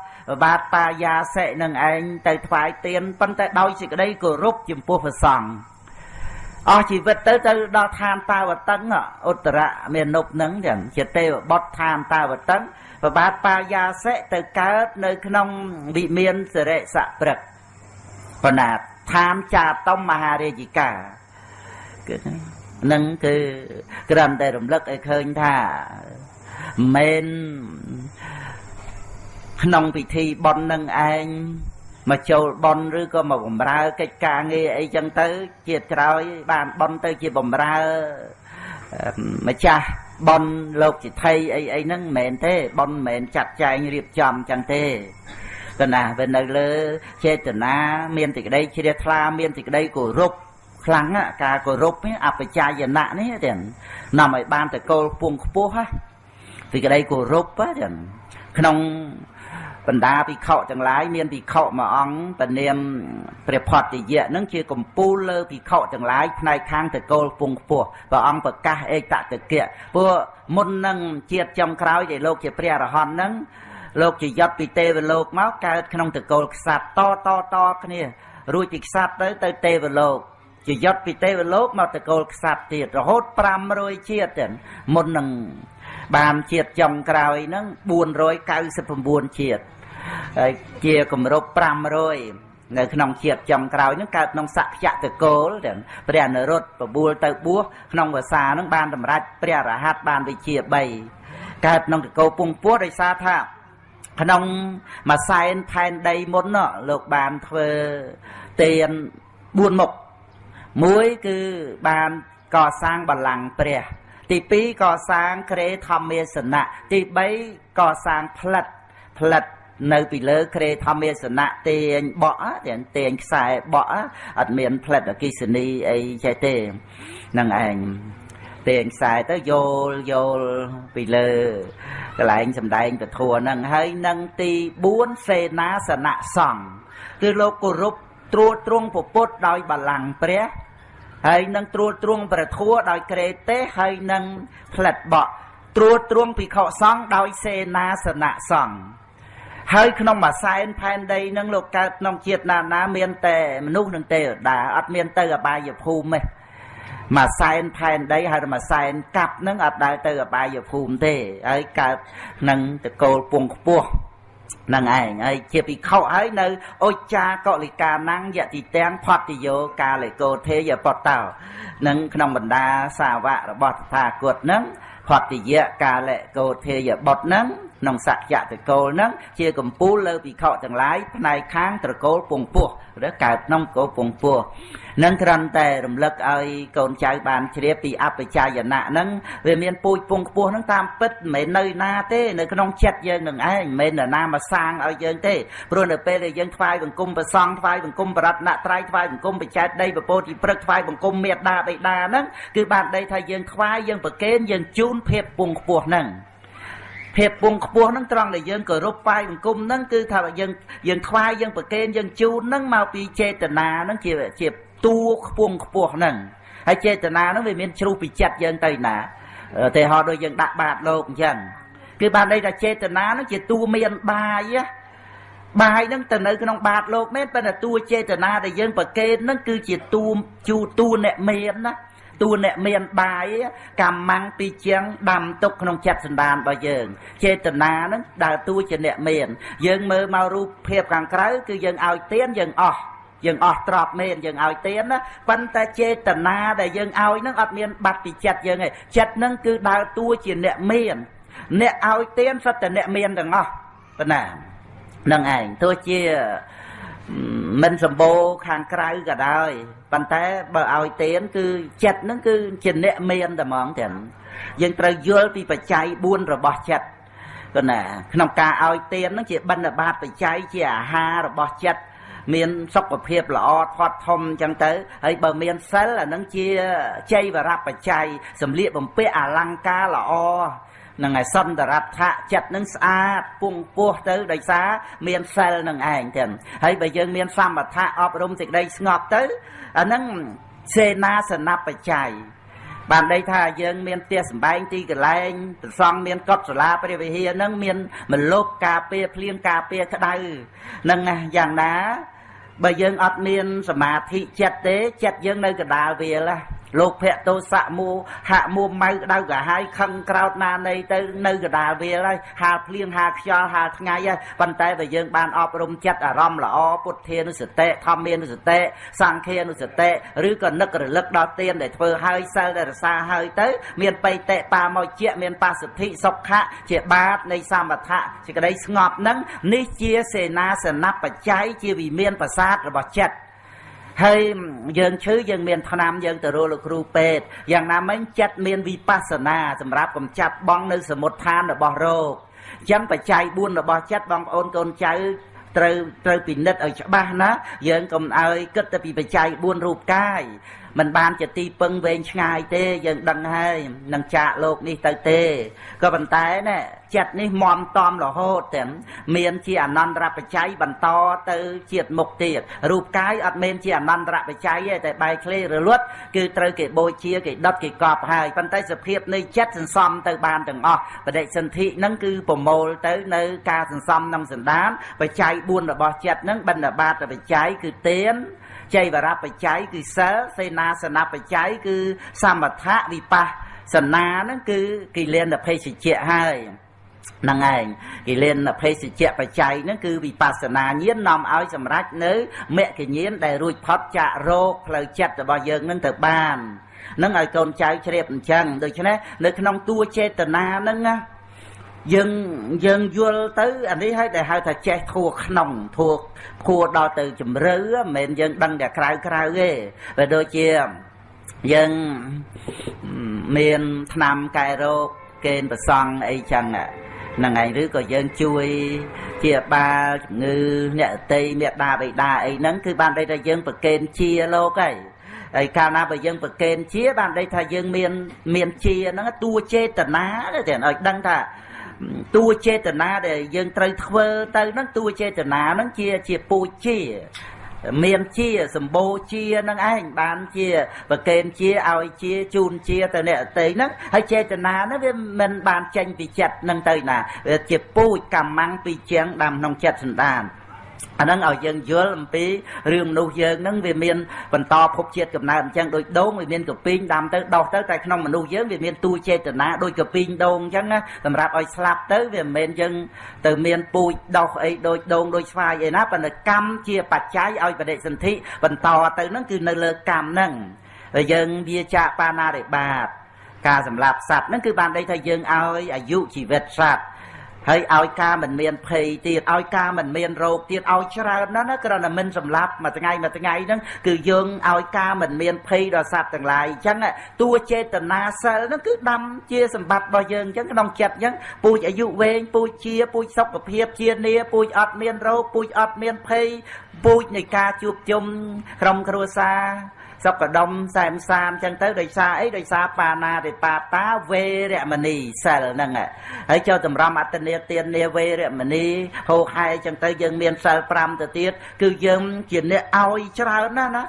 Speaker 1: បាទបាយាសិនឹងឯងទៅថ្វាយទៀនប៉ុន្តែដោយសេចក្តីគោរពចំពោះព្រះសង្ឃ អស់ជីវិតទៅទៅដល់ឋានតាវតឹងឧត្តរមេនុបនឹងចឹងជាទេវបុត្រឋានតាវតឹងប្របាទបាយាសិទៅកើតនៅក្នុងវិមានសិរិសព្រឹកបណ្ណាឋានចាតុមមហារាជិកាគឺនឹងគឺក្រាន់តែរំលឹកឲ្យឃើញថាមិនក្នុងពិធីបន់នឹងឯង មកចូលបន់ឬក៏មកបំរើកិច្ចការងារអីចឹងទៅ ជាតិក្រោយ បានបន់ទៅជាបំរើម្ចាស់បន់លោកជាថៃអីអីហ្នឹងមិនមែនទេបន់មិនមែនចាត់ចែងរៀបចំចឹងទេកណាវានៅលើចេតនាមានសេចក្តីជ្រះថ្លាមានសេចក្តីគោរពខ្លាំងការគោរពអបជាយណៈនេះទាំងនាំឲ្យបានតកូលពងខ្ពស់ហ៎សេចក្តីគោរពហ្នឹងក្នុង បណ្ដាភិក្ខុទាំងឡាយមានភិក្ខុមួយអង្គតនាមព្រះផតយៈនឹងជាកំពូលលើភិក្ខុទាំងឡាយផ្នែកខាងតកូលពងខ្ពស់ព្រះអង្គប្រកាសឯកតកៈព្រោះមុននឹងជាតិចំក្រោយដែលលោកជាព្រះអរហន្តនឹងលោកជាយត់ពីទេវលោកមកកើតក្នុងតកូលខ្សាត់តតតគ្នារួចពីខ្សាត់ទៅទៅទេវលោកជាយត់ពីទេវលោកមកតកូលខ្សាត់ទៀតរហូត500ជាតិទៀតមុននឹង បានជាតិចុងក្រោយហ្នឹង499ជាតិហើយជាគម្រប់500នៅក្នុងជាតិចំក្រោយហ្នឹងកើតក្នុងសក្យតកូលទាំងព្រះនរុត្តបបួលទៅបួសក្នុងភាសាហ្នឹងបានសម្រេចព្រះរហ័តបានវិជា3កើតក្នុងតកូលពងពោះដោយសារថាក្នុងមួយសែនផែនដីមុនលោកបានធ្វើទាន4មុខមួយគឺបានកសាងបល្ល័ង្កព្រះ ទី2កសាងក្រេធម្មាសនៈទី3កសាងផ្លិតផ្លិតនៅពីលើក្រេធម្មាសនៈទាញបក់ទាំងទាញខ្សែបក់អត់មានផ្លិតអគិសនីអីចេះទេនឹងឯងទាញខ្សែទៅយល់យល់ពីលើកន្លែងសំដែងពធัวហ្នឹងហើយនឹងទី4សេនាសនៈសង្ឃគឺលោកគោរពត្រួតត្រងពុទ្ធដោយបលាំងព្រះ ហើយនឹងត្រួតត្រងប្រធัวដោយក្រេទេហើយនឹងផ្លិតបក់ត្រួតត្រងភិក្ខុសង្ឃដោយសេនាសនៈសង្ឃហើយក្នុងមួយសែនផែនដីនឹងលោកកើតក្នុងជាតិណាណាមានតែមនុស្សនឹងទេវតាអត់មានទៅអបាយភូមិទេមួយសែនផែនដីហើយមួយសែនកាប់នឹងអត់ដើរទៅអបាយភូមិទេហើយកើតនឹងតកូលពងខ្ពស់ នឹងឯងហើយជាភិក្ខុហើយនៅអុចាកុលិកាណੰយតិទាំងផតយោកាលេកោធេយបតោនឹងក្នុងបណ្ដាសាវករបស់តថាគតនឹងផតយៈកាលេកោធេយបុត្រនឹង ក្នុងសក្យតកូលនឹងជាកម្ពូលលើភិក្ខុទាំងឡាយផ្នែកខាងត្រកូលពងពោះឬកើតក្នុងកោពងពោះនឹងគ្រាន់តែរំលឹកឲ្យកូនចៅបានជ្រាបពីអបជាយណៈហ្នឹងវាមានពូជពងខ្ពស់ហ្នឹងតាមពិតមិនមែននៅណាទេនៅក្នុងចិត្តយើងនឹងឯងមិនមែននរណាមកសាងឲ្យយើងទេព្រោះនៅពេលដែលយើងថ្វាយបង្គំប្រសង់ថ្វាយបង្គំបរតនត្រ័យថ្វាយបង្គំបច្ច័យដីពពោធិព្រឹកថ្វាយបង្គំមេត្តាបិតាហ្នឹងគឺបានដីថាយើងថ្វាយយើងប្រគេនយើងជូនភាពពងខ្ពស់ហ្នឹង ភាពពងខ្ពស់ហ្នឹងត្រង់ដែលយើងគោរពបាយបង្គំហ្នឹងគឺថាយើងយើងថ្វាយយើងប្រគេនយើងជូនហ្នឹងមកពីចេតនាហ្នឹងជាជាតួខ្ពងខ្ពស់ហ្នឹងហើយចេតនាហ្នឹងវាមានជ្រុះពីចិត្តយើងទៅណាទេហោដូចយើងដាក់បាតលោកអញ្ចឹងគឺបានន័យថាចេតនាហ្នឹងជាតួមានបាយបាយហ្នឹងទៅនៅក្នុងបាតលោកមែនប៉ុន្តែតួចេតនាដែលយើងប្រកេនហ្នឹងគឺជាតួជូតួអ្នកមានណា តួអ្នកមានបាយកម្មងពីជាងដាំទុកក្នុងចិត្តសន្តានរបស់យើង ចេតនាហ្នឹងដើរតួជាអ្នកមាន យើងមើលមករូបភាពខាងក្រៅគឺយើងឲ្យទៀនយើងអស់យើងអស់ទ្របមែនយើងឲ្យទៀនណាប៉ុន្តែចេតនាដែលយើងឲ្យនឹងអត់មានបាត់ពីចិត្តយើងទេចិត្តនឹងគឺដើរតួជាអ្នកមាន អ្នកឲ្យទៀនសុទ្ធតែអ្នកមានទាំងអស់ប៉ុណ្ណានឹងឯងទោះជា មិនសម្បូរខាងក្រៅក៏ដោយប៉ុន្តែបើឲ្យទៀនគឺចិត្តនឹងគឺជាអ្នកមានតែហ្មងទាំងយើងត្រូវយល់ពីបច្ច័យ4របស់ចិត្តក៏ណាក្នុងការឲ្យទៀននឹងជាបិណ្ឌបាតបច្ច័យជាអាហាររបស់ចិត្តមានសុខភាពល្អធាត់ធំអញ្ចឹងទៅហើយបើមានសិលអានឹងជាជ័យវរបច្ច័យសម្លៀកបំពាក់អលង្ការល្អ នឹងឯសន្តរដ្ឋៈចិត្តនឹងស្អាតពងពោះទៅដោយសារមានសិលនឹងឯងទាំងហើយបើយើងមានសមថៈអប់រំសេចក្តីស្ងប់ទៅអានឹងសេនាសនបច្ច័យបានន័យថាយើងមានផ្ទះសម្បែងទីកន្លែងប្រសង់មានកត់សាលាព្រះវិហារនឹងមានមលប់ការពារភ្លៀងការពារក្តៅនឹងយ៉ាងណាបើយើងអត់មានសមាធិចិត្តទេចិត្តយើងនៅកដាលវាល លោកភៈទោសៈមូហៈមួម៉ៅដៅកាហាយខឹងក្រោតណានៃទៅនៅកដាលវាលហើយហាលភ្លៀងហាលខ្យល់ហាលថ្ងៃហើយប៉ុន្តែបើយើងបានអប់រំចិត្តអារម្មណ៍ល្អពុទ្ធានុសតិធម្មានុសតិសង្ឃានុសតិឬក៏នឹករលឹកដល់ទានដែលធ្វើហើយសិលដែលរសាហើយទៅ មានបៃតេបាមកជាមានបសុទ្ធិសុខៈជាបាតនៃសមថៈសេចក្តីស្ងប់នឹងនេះជាសេនាសនបច្ច័យជាវិមានប្រាសាទរបស់ចិត្ត ហើយយើងឈឺយើងមានថ្នាំយើងទៅរកលោកគ្រូពេទ្យយ៉ាងណាមិញចិត្តមានវិបស្សនាសម្រាប់កំចាត់បងនៅសមុទ្ឋានរបស់រោគអញ្ចឹងបច្ច័យ4របស់ចិត្តបងប្អូនកូនចៅត្រូវត្រូវពិនិត្យឲ្យច្បាស់ណាយើងកុំឲ្យគិតតែពីបច្ច័យ4រូបកាយ มันបានជាទីពឹងវែងឆ្ងាយទេយើងដឹងហើយនឹងចាកលោកនេះទៅទេក៏ប៉ុន្តែណែចិត្តនេះមមតំរហូតទាំងមានជាអនន្តរបច្ច័យបន្តទៅជាតិមុខទៀតរូបកាយអត់មានជាអនន្តរបច្ច័យទេតែបែកឃ្លេរលត់គឺត្រូវគេបូជាគេដុតគេកប់ហើយប៉ុន្តែសភាពនៃចិត្តសន្សំទៅបានទាំងអស់បដិសន្ធិហ្នឹងគឺប្រមូលទៅនៅការសន្សំក្នុងសន្តានបច្ច័យ4របស់ចិត្តហ្នឹងបណ្ឌបាតបច្ច័យគឺទៀន ចៃវរបច្ច័យគឺសិលសេនាសនបច្ច័យគឺសមថៈវិបស្សនាហ្នឹងគឺគិលានភេសជ្ជៈហើយហ្នឹងឯងគិលានភេសជ្ជៈបច្ច័យហ្នឹងគឺវិបស្សនាញាណនាំឲ្យសម្រេចនៅមគ្គញាណដែលរួចផុតចាករោគផ្លូវចិត្តរបស់យើងនឹងទៅបាននឹងឲ្យកូនចៅជ្រាបអញ្ចឹងដូច្នេះនៅក្នុងតួចេតនាហ្នឹងណា យើងយើងយល់ទៅអានេះឲ្យដែលហៅថាចេះធัวក្នុងធัวធัวដល់ទៅជំរឿមិនមែនយើងដឹងតែក្រៅក្រៅទេបើដូចជាយើងមានឆ្នាំកែរោគកេនប្រសង់អីចឹងហ្នឹងឯងឬក៏យើងជួយជាបាលជំងឺអ្នកតីមេដាបេដាអីហ្នឹងគឺបានន័យថាយើងប្រកេនជាលោកហើយហើយកាលណាបើយើងប្រកេនជាបានន័យថាយើងមានមានជាហ្នឹងតួចេតនាទេឲ្យដឹងថា តួចេតនាដែលយើងត្រូវធ្វើទៅហ្នឹងតួចេតនាហ្នឹងជាជាពូជជាមានជាសម្បូរជានឹងឯងបានជាប្រកេនជាឲ្យជាជូនជាទៅអ្នកអតីហ្នឹងហើយចេតនាហ្នឹងវាមិនបានចេញពីចិត្តហ្នឹងទៅណាវាជាពូជកម្មងពីជាងដាំក្នុងចិត្តសន្តាន អាហ្នឹងឲ្យយើងយល់អំពីរឿងមនុស្សយើងហ្នឹងវាមានបន្តភពជាតិកំណើតអញ្ចឹងដូចដូងវាមានកពីងដាំទៅដោះទៅតែក្នុងមនុស្សយើងវាមានទួចេតនាដូចកពីងដូងអញ្ចឹងណាសម្រាប់ឲ្យស្លាប់ទៅវាមិនមែនយើងទៅមានពូជដោះអីដូចដូងដូចស្វាយអីណាប៉ុន្តែកម្មជាបច្ច័យឲ្យបដិសន្ធិបន្តទៅហ្នឹងគឺនៅលើកម្មហ្នឹងហើយយើងវាចាកបាណារិបាតការសម្លាប់សត្វហ្នឹងគឺបានន័យថាយើងឲ្យអាយុជីវិតសត្វ ហើយឲ្យការមិនមានភ័យទៀតឲ្យការមិនមានរោគទៀតឲ្យច្រើនណាស់ណាគ្រាន់តែមិនសម្លាប់មួយថ្ងៃមួយថ្ងៃហ្នឹងគឺយើងឲ្យការមិនមានភ័យដល់សត្វទាំងឡាយអញ្ចឹងតួចេតនាសិលហ្នឹងគឺដាំជាសម្បត្តិរបស់យើងអញ្ចឹងក្នុងចិត្តអញ្ចឹងពូជអាយុវែងពូជជាពូជសុខភាពជានីពូជអត់មានរោគពូជអត់មានភ័យពូជនៃការជួបជុំក្រុមគ្រួសារ សុខដុមសែមសាមចឹងទៅដោយសារអីដោយសារបាណារិបាតាវេរមណីសិលហ្នឹងហើយចូលតម្រាំអត្តនេទាននាវេរមណីហោហែចឹងទៅយើងមានសិល5ទៅទៀតគឺយើងជាអ្នកឲ្យច្រើនណាស់ណា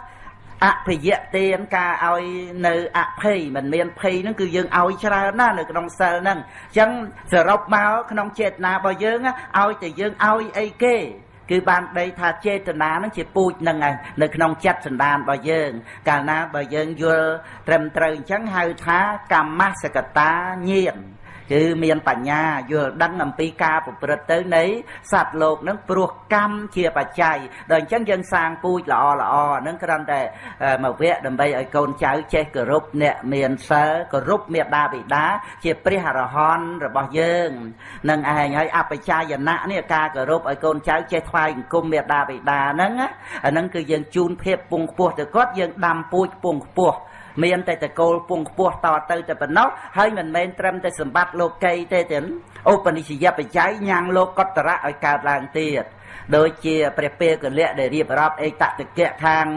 Speaker 1: អភិយទានការឲ្យនៅអភ័យមិនមានភ័យហ្នឹងគឺយើងឲ្យច្រើនណាស់នៅក្នុងសិលហ្នឹងអញ្ចឹងសរុបមកក្នុងចេតនារបស់យើងឲ្យតែយើងឲ្យអីគេ គឺបានដីថាចេតនានឹងជាពូជនឹងឯងនៅក្នុងចិត្តសន្តានរបស់យើង កាលណាបើយើងយល់ត្រឹមត្រូវអញ្ចឹងហៅថាកម្មសកតាញាណ គឺមានបញ្ញាយល់ដឹងអំពីការប្រព្រឹត្តទៅនៃសត្វលោកនឹងព្រោះកម្មជាបច្ច័យដល់អញ្ចឹងយើងសាងពូជល្អល្អនឹងគ្រាន់តែមកវគ្គដើម្បីឲ្យកូនចៅចេះគោរពអ្នកមានសិលគោរពមេដាបិតាជាព្រះអរហន្តរបស់យើងនឹងឯងហើយអបច្ចាយណៈនេះការគោរពឲ្យកូនចៅចេះថ្វាយបង្គំមេដាបិតាហ្នឹងអាហ្នឹងគឺយើងជូនភាពពងខ្ពស់ទៅគាត់យើងដាំពូជពងខ្ពស់ មានតែតកូលពងខ្ពស់តទៅតែប៉ុណ្ណោះហើយមិនមែនត្រឹមតែសម្បត្តិលោកីទេទេឧបនិស្សយបច្ច័យញ៉ាំងលោកកតរៈឲ្យកើតឡើងទៀតដូចជាព្រះពេកលៈដែលរៀបរាប់អេតតកៈខាង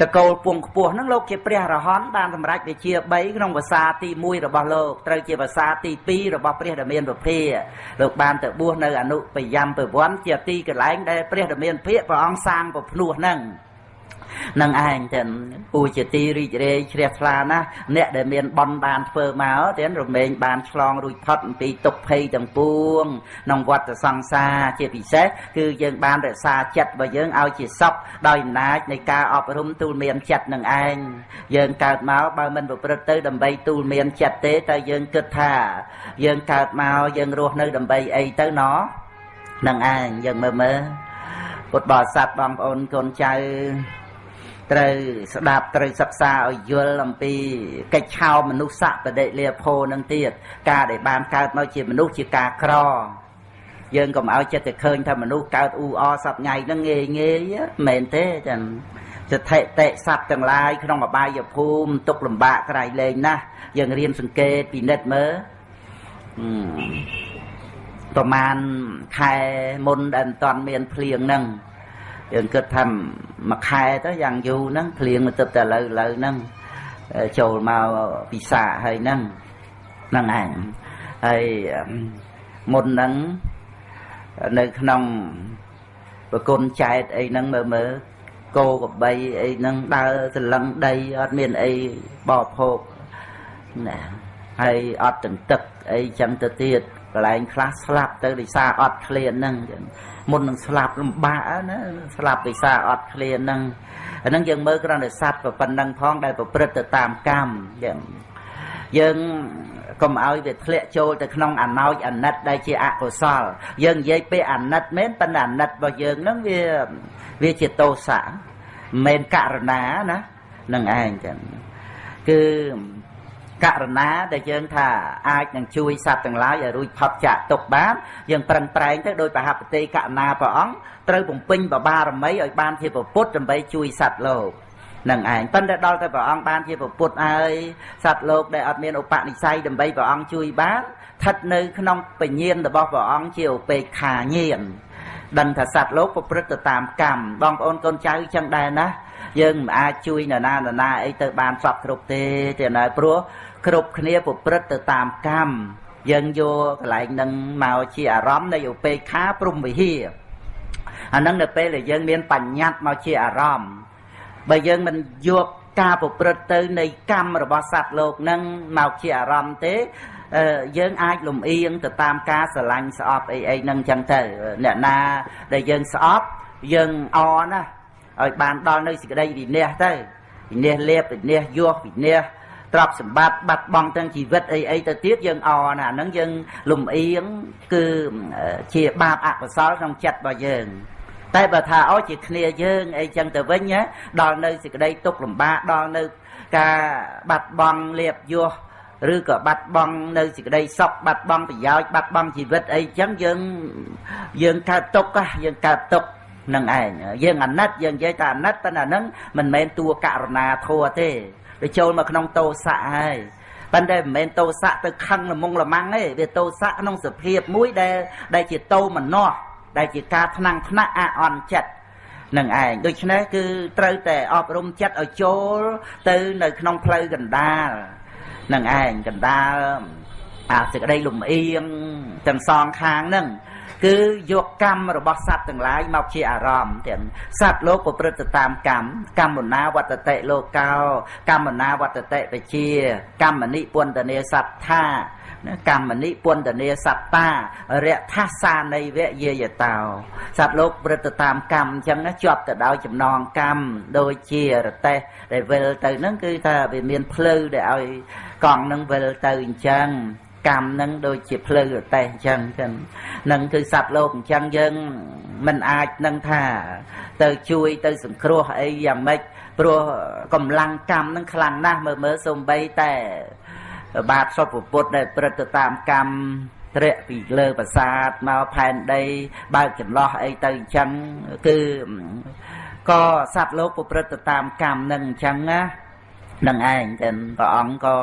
Speaker 1: តកូលពងខ្ពស់ហ្នឹងលោកជាព្រះរហន្តបានសម្រេចវិជា3ក្នុងភាសាទី1របស់លោកត្រូវជាភាសាទី2របស់ព្រះដែលមានពភាលោកបានទៅបួសនៅអនុបយមពវ័នជាទីកន្លែងដែលព្រះដែលមានភិកព្រះអង្គសាងពភ្នោះហ្នឹង នឹងឯងទាំងពូជាទីរីករាយជ្រះថ្លាណាស់អ្នកដែលមានបន់បានធ្វើមកទាំងរមែងបានឆ្លងរួចផុតអំពីទុក្ខភ័យទាំងពួងក្នុងវដ្តសង្សារជាពិសេសគឺយើងបានរក្សាចិត្តរបស់យើងឲ្យជាសពដោយអំណាចនៃការអប់រំទូលមានចិត្តនឹងឯងយើងកើតមកបើមិនប្រព្រឹត្តទៅដើម្បីទូលមានចិត្តទេតែយើងគិតថា យើងកើតមកយើងរស់នៅដើម្បីអីទៅណោះនឹងឯងយើងមើលមើលពុទ្ធបរិស័ទបងប្អូនកូនចៅ ត្រូវស្ដាប់ត្រូវសិក្សាឲ្យយល់អំពីកិច្ចឆោមនុស្សសៈបដិលាភោនឹងទៀតការដែលបានកើតមកជាមនុស្សជាការក្រយើងកុំឲ្យចិត្តទៅឃើញថាមនុស្សកើតអ៊ូអសប្ងៃហ្នឹងងាយងាយមែនទេចា៎សតិតិសត្វទាំងឡាយក្នុងអបាយភូមិទុកលំបាកក្រៃលែងណាស់យើងរៀនសង្កេតពិនិត្យមើលប្រហែលខែមុនដែលមិនទាន់មានភ្លៀងហ្នឹង យើងគិតថាមួយខែទៅយ៉ាងយូរហ្នឹងភ្លៀងទៅតែឥឡូវឥឡូវហ្នឹងចូលមកពិសាហើយហ្នឹងហ្នឹងឯងហើយមុនហ្នឹងនៅក្នុងប្រគុណចែកអីហ្នឹងមើលមើលគោកបីអីហ្នឹងដើរសលឹងដីអត់មានអីបរិភោគណាហើយអត់ទាំងទឹកអីចឹងទៅទៀតកន្លែងខ្លះស្លាប់ទៅដោយសារអត់ឃ្លានហ្នឹងចឹង មុននឹងស្លាប់លំបាកណាស្លាប់ដោយសារអត់ឃ្លានហ្នឹងអាហ្នឹងយើងមើលគ្រាន់តែសัตว์ប៉ុណ្ណឹងផងដែលប្រព្រឹត្តទៅតាមកម្មយើងយើងកុំឲ្យវាធ្លាក់ចូលទៅក្នុងអណោចអាណិតដែលជាអកុសល យើងនិយាយពេលអាណិតមែនប៉ុន្តែអាណិតរបស់យើងហ្នឹងវាវាជាទោសៈមិនមែនករណាណានឹងឯងចឹងគឺ ករណាដែលយើងថាអាចនឹងជួយសត្វទាំងឡាយឲ្យរួចផុតចាកទុកបានយើងប្រឹងប្រែងទៅដោយប្រហបតិករណាព្រះអង្គត្រូវបំពេញបបារមីឲ្យបានជាពុទ្ធដើម្បីជួយសត្វលោកនឹងឯងប៉ុន្តែដល់តែព្រះអង្គបានជាពុទ្ធហើយសត្វលោកដែលអត់មានឧបនិស្ស័យដើម្បីព្រះអង្គជួយបានស្ថិតនៅក្នុងបញ្ញាណរបស់ព្រះអង្គជាឧបេក្ខាញាណដឹងថាសត្វលោកប្រព្រឹត្តទៅតាមកម្មបងប្អូនកូនចៅចឹងដែរណា យើងមិនអាចជួយនរណានរណាអីទៅបានសពគ្រប់ទេទេណាព្រោះគ្រប់គ្នាប្រព្រឹត្តទៅតាមកម្មយើងយកកន្លែងនឹងមកជាអារម្មណ៍នៃឧបេក្ខាព្រំវិហារអានឹងនៅពេលដែលយើងមានបញ្ញត្តិមកជាអារម្មណ៍បើយើងមិនយកការប្រព្រឹត្តទៅនៃកម្មរបស់សត្វលោកនឹងមកជាអារម្មណ៍ទេយើងអាចលំអៀងទៅតាមការស្រឡាញ់ស្អប់អីអីហ្នឹងចឹងទៅអ្នកណាដែលយើងស្អប់យើងអណា ឲ្យបានដល់នៅសេចក្តីវិន័យទៅវិន័យលៀបវិន័យយោវិន័យទ្រព្យសម្បត្តិបាត់បង់ទាំងជីវិតអីអីទៅទៀតយើងអណាហ្នឹងយើងលំអៀងគឺជាបាបអកុសលក្នុងចិត្តរបស់យើងតែបើថាអោជាគ្នាយើងអីចឹងទៅវិញដល់នៅសេចក្តីទុកលំបាកដល់នៅការបាត់បង់លៀបយោឬក៏បាត់បង់នៅសេចក្តីសុខបាត់បង់ប្រយោជន៍បាត់បង់ជីវិតអីចឹងយើងយើងកើតទុកយើងកើតទុក នឹងឯងយើងអាណិតយើងនិយាយថាអាណិតប៉ុន្តែហ្នឹងមិនមែនតួករណាធัวទេវាចូលមកក្នុងតោសៈហើយប៉ុន្តែមិនមែនតោសៈទៅខឹងល្មងល្មាំងទេវាតោសៈក្នុងសភាពមួយដែលដែលជាតោមនោះដែលជាការថ្នាំងថ្នាក់អអន់ចិត្តនឹងឯងដូច្នេះគឺត្រូវតែអប់រំចិត្តឲ្យចូលទៅនៅក្នុងផ្លូវកណ្ដាលនឹងឯងកណ្ដាលអាសេចក្តីលំអៀងទាំងសងខាងហ្នឹង គឺយកកម្មរបស់សត្វទាំងឡាយមកជាអារម្មណ៍ទាំងសត្វលោកប្រព្រឹត្តទៅតាមកម្មកម្មណាវត្តតិលោកោ កម្មណាវត្តតិបជា កម្មនិពន្ធនេសត្ថាកម្មនិពន្ធនេសត្តារថាសានៃវយាយតោសត្វលោកប្រព្រឹត្តទៅតាមកម្មអញ្ចឹងជាប់ទៅដោយចំណងកម្មដូចជារទេះដែលវិលទៅហ្នឹងគឺថាវាមានផ្លូវដែលឲ្យកង់នឹងវិលទៅអញ្ចឹង កម្មនឹងដូចជាភ្លៅរទេះអញ្ចឹងចឹងនឹងគឺសត្វលោកអញ្ចឹងយើងមិនអាចនឹងថាទៅជួយទៅសង្គ្រោះអីយ៉ាងម៉េចព្រោះកម្លាំងកម្មនឹងខ្លាំងណាស់មើលមើលសំបីតែបាទសុពពុទ្ធដែលព្រឹត្តទៅតាមកម្មត្រេកពីលើប្រាសាទមកផែនដី បើកចន្លោះអីទៅអញ្ចឹងគឺក៏សត្វលោកប្រព្រឹត្តទៅតាមកម្មនឹងអញ្ចឹងណា នឹងឯងតែព្រះអង្គក៏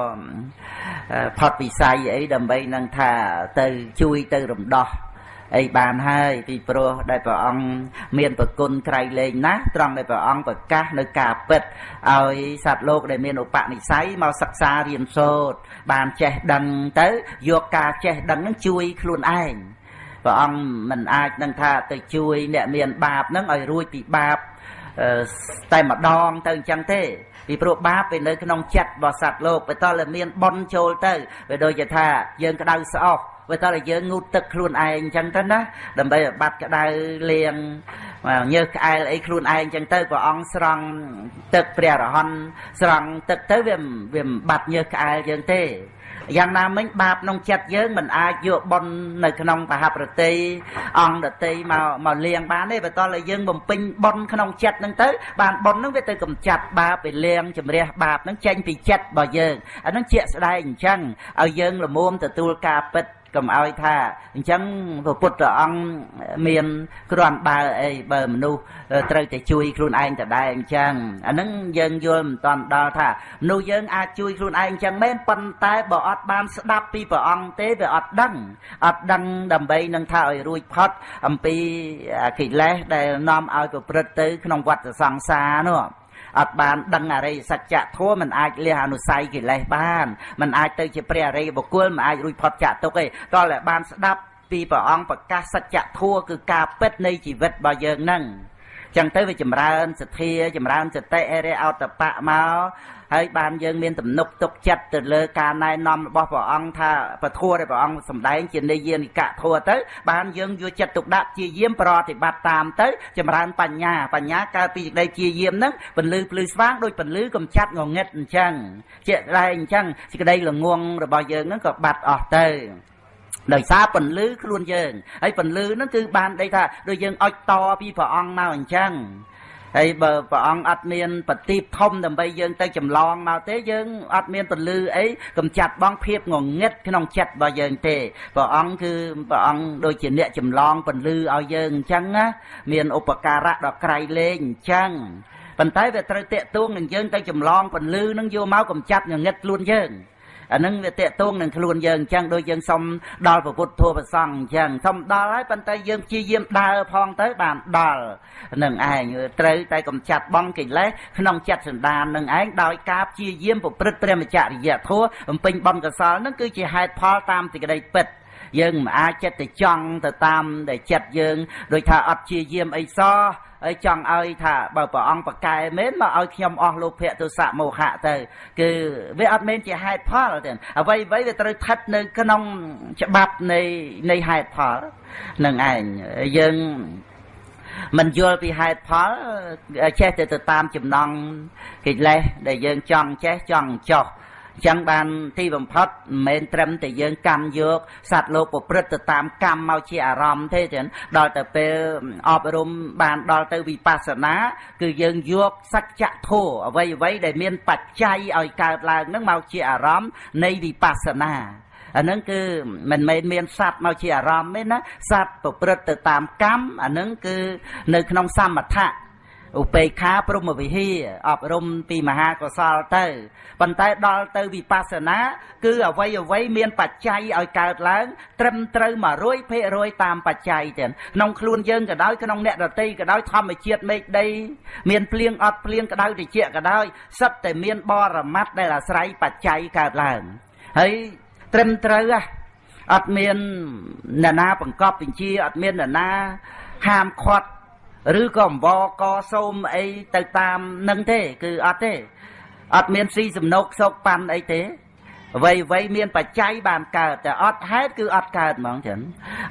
Speaker 1: ផុតវិស័យអីដើម្បីនឹងថាទៅជួយទៅរំដោះអីបានហើយពីព្រោះដែលព្រះអង្គមានប្រគុណក្រៃលែងណាស់ត្រង់ដែលព្រះអង្គប្រកាសនៅការពិតឲ្យសត្វលោកដែលមានឧបនិស្ស័យមកសិក្សារៀនសូត្របានចេះដឹងទៅយកការចេះដឹងនឹងជួយខ្លួនឯងព្រះអង្គមិនអាចនឹងថាទៅជួយអ្នកមានបាបនឹងឲ្យរួចពីបាបតែម្ដងទៅអញ្ចឹងទេ ពីព្រោះបាបវានៅក្នុងចិត្តរបស់សត្វលោកបើតើមានបនចូលទៅវាដូចជាថាយើងក្តៅស្អុះបើតើយើងងូតទឹកខ្លួនឯងអញ្ចឹងទៅណាដើម្បីបាត់ក្តៅលាងញើសក្អែលអីខ្លួនឯងអញ្ចឹងទៅព្រះអង្គស្រង់ទឹកព្រះរហន្តស្រង់ទឹកទៅវាវាបាត់ញើសក្អែលយើងទេ យ៉ាងណាមិញបាបក្នុងចិត្តយើងមិនអាចយកបុណ្យនៅក្នុងបហប្រតិអង្គដតីមកមកលៀងបានទេបើតើយើងបំពេញបុណ្យក្នុងចិត្តហ្នឹងទៅបានបុណ្យហ្នឹងវាទៅកំចាត់បាបវាលៀងជំរះបាបហ្នឹងចេញពីចិត្តរបស់យើងអាហ្នឹងជាក់ស្ដែងអញ្ចឹងឲ្យយើងល្មមទទួលការពិត កុំឲ្យថាអញ្ចឹងព្រះពុទ្ធអង្គមានគ្រាន់បើអីបើមនុស្សត្រូវតែជួយខ្លួនឯងតដែរអញ្ចឹងអាហ្នឹងយើងយល់មិនតាន់ដល់ថាមនុស្សយើងអាចជួយខ្លួនឯងអញ្ចឹងមែនប៉ុន្តែបើអត់បានស្ដាប់ពីព្រះអង្គទេវាអត់ដឹងអត់ដឹងដើម្បីនឹងថាឲ្យរួចផុតអំពីកិលេសដែលនាំឲ្យប្រព្រឹត្តទៅក្នុងវដ្តសង្សារនោះ អត់បានដឹងអរិយសច្ចធម៌មិនអាចលះអនុស័យកិលេសបានមិនអាចទៅជាព្រះអរិយបុគ្គលមិនអាចរួចផុតចាកទុកទេតោះតែបានស្ដាប់ពីព្រះអង្គប្រកាសសច្ចធម៌គឺការពិតនៃជីវិតរបស់យើងហ្នឹង ចឹងទៅវាចម្រើនសទ្ធាចម្រើនសតិអរិយអតបៈមកហើយបានយើងមានទំនុកទុកចិត្តទៅលើការណែនាំរបស់ព្រះអង្គថាពធัวដែលព្រះអង្គសម្ដែងជានិយានិកៈធัวទៅ បានយើងយកចិត្តទុកដាក់ជាយាមប្រតិបត្តិតាមទៅ ចម្រើនបញ្ញាបញ្ញាកើតពីសេចក្តីជាយាមហ្នឹងពន្លឺភ្លឺស្វាងដូចពន្លឺកំចាត់ងងឹតអញ្ចឹងជាក់ស្ដែងអញ្ចឹងសេចក្តីល្ងងរបស់យើងហ្នឹងក៏បាត់អស់ទៅ ដោយសារពន្លឺខ្លួនយើងហើយពន្លឺហ្នឹងគឺបានដេកថាដូចយើងអុចតពីព្រះអង្គមកអញ្ចឹងហើយបើព្រះអង្គអត់មានបទីបធំដើម្បីយើងទៅចម្លងមកទេយើងអត់មានពលឺអីកំចាត់បងភាពងងឹតក្នុងចិត្តរបស់យើងទេព្រះអង្គគឺព្រះអង្គដូចជាអ្នកចម្លងពលឺឲ្យយើងអញ្ចឹងណាមានឧបការៈដល់ក្រៃលែងអញ្ចឹងប៉ុន្តែវាត្រូវតេតួងនឹងយើងទៅចម្លងពលឺនឹងយកមកកំចាត់ងងឹតខ្លួនយើង អានឹងវាតេតួងនឹងខ្លួនយើងអញ្ចឹងដូចយើងសុំដល់ពុទ្ធធម៌ប្រសង់អញ្ចឹងសុំដល់ហើយប៉ុន្តែយើងព្យាយាមដើរផងទៅបានដល់នឹងឯងត្រូវតែកំចាត់បងកិលេសក្នុងចិត្តសន្តាននឹងឯងដោយការព្យាយាមប្រព្រឹត្តព្រះមច្ចរិយធម៌បំពេញបុណ្យកុសលនឹងគឺជាហេតុផលតាមសេចក្តីពិតយើងមិនអាចចិត្តទៅចង់ទៅតាមដែលចិត្តយើង ដូចថាអត់ជាយាមអីសោះ ហើយចង់ឲ្យថាបើព្រះអង្គប្រកែមែនមកឲ្យខ្ញុំអស់លោភៈទោសៈមោហៈទៅ គឺវាអត់មែនជាហេតុផលទេអ្វីអ្វីវាត្រូវស្ថិតនៅ ក្នុងច្បាប់នៃនៃហេតុផលនឹងឯងយើងមិនយល់ពីហេតុផលចេះតែទៅតាមចំណងកិលេសដែលយើងចង់ចេះចង់ចោះ ចឹងបានទីបំផុតមិនមែនត្រឹមតែយើងកម្មយកសត្វលោកប្រព្រឹត្តទៅតាមកម្មមកជាអារម្មណ៍ទេចឹងដល់ទៅពេលអប់រំបានដល់ទៅវិបស្សនា គឺយើងយកសច្ចធម៌អ្វីអ្វីដែលមានបច្ច័យឲ្យកើតឡើងនឹងមកជាអារម្មណ៍នៃវិបស្សនាអានឹងគឺមិនមែនមានសត្វមកជាអារម្មណ៍ទេណាសត្វប្រព្រឹត្តទៅតាមកម្មអានឹងគឺនៅក្នុងសមថៈ ឧបេក្ខាព្រមវិហាអប់រំពីមហាកុសលទៅប៉ុន្តែដល់ទៅវិបស្សនា គឺអវ័យអវ័យមានបច្ច័យឲ្យកើតឡើង ត្រឹមត្រូវ100%តាមបច្ច័យទៀតក្នុងខ្លួនយើងក៏ដោយក្នុងអ្នកដតីក៏ដោយធម្មជាតិមេឃដី មានភ្លៀងអត់ភ្លៀងក្តៅត្រជាក់ក៏ដោយសិតតែមានបរមត្តដែលអាស្រ័យបច្ច័យកើតឡើងហើយត្រឹមត្រូវអត់មានអ្នកណាបង្កប់បញ្ជាអត់មានអ្នកណាហាមឃាត់ ឬក៏អង្វរកសូមអីទៅតាមនឹងទេ គឺអត់ទេអត់មានស៊ីសំណុកសោកប៉ាន់អីទេអ្វីអ្វីមានបច្ច័យបានកើតតែអត់ហេតុគឺអត់កើតហ្មងចឹង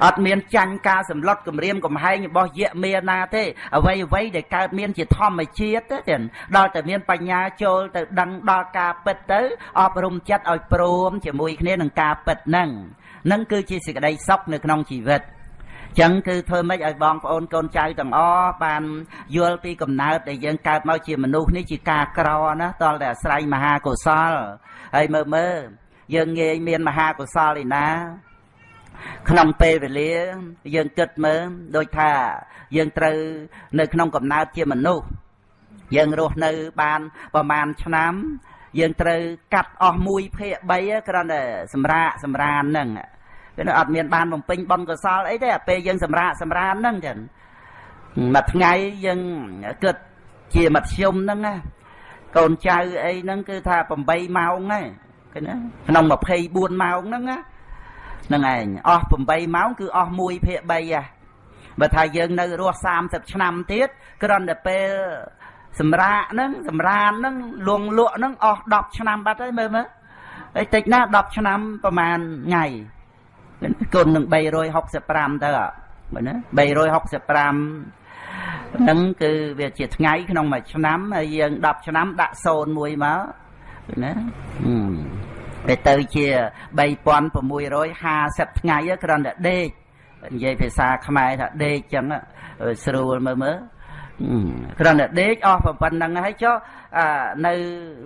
Speaker 1: អត់មានចាញ់ការសម្លុតគម្រាមកំហែងរបស់យៈមេណាទេអ្វីអ្វីដែលកើតមានជាធម្មជាតិទេចឹងដល់តែមានបញ្ញាចូលទៅដឹងដល់ការពិតទៅអប់រំចិត្តឲ្យព្រមជាមួយគ្នានឹងការពិតហ្នឹងនឹងគឺជាសេចក្តីសុខនៅក្នុងជីវិត ចឹងគឺធ្វើម៉េចឲ្យបងប្អូនកូនចៅទាំងអស់បានយល់ពីកំណើតដែលយើងកើតមកជាមនុស្សនេះជាការក្រណាតលតែអាស្រ័យមហាកុសលហើយមើលមើលយើងងាយមានមហាកុសលឯណាក្នុងពេលវេលាយើងគិតមើលដូចថាយើងត្រូវនៅក្នុងកំណើតជាមនុស្សយើងរស់នៅបានប្រហែលឆ្នាំយើងត្រូវកាត់អស់1ភាគ3គ្រាន់តែសម្រាកសម្រានហ្នឹង គឺអត់មានបានបំពេញបុណ្យកុសលអីទេពេលយើងសម្រាកសម្រានហ្នឹងចឹងមួយថ្ងៃយើងគិតជាមធ្យមហ្នឹងណាកូនចៅអីហ្នឹងគឺថា8ម៉ោងហ្នឹងឃើញណាក្នុង24ម៉ោងហ្នឹងណាហ្នឹងឯងអស់8ម៉ោងគឺអស់1ភាគ3ហ่ะបើថាយើងនៅរស់30ឆ្នាំទៀតគ្រាន់តែពេលសម្រាកហ្នឹងសម្រានហ្នឹងលងលក់ហ្នឹងអស់10ឆ្នាំបាត់ហើយមើលមើលហើយតិចណា10ឆ្នាំប្រហែលថ្ងៃ គុណនឹង365ទៅបើណា365ហ្នឹងគឺវាជាថ្ងៃក្នុងមួយឆ្នាំហើយយើង10ឆ្នាំដាក់0មួយមកណាវាទៅជា3650ថ្ងៃគ្រាន់តែដេកនិយាយភាសាខ្មែរថាដេកចឹងស្រួលមើលមើលគ្រាន់តែដេកអស់ប៉ុណ្្នឹងហើយចុះនៅ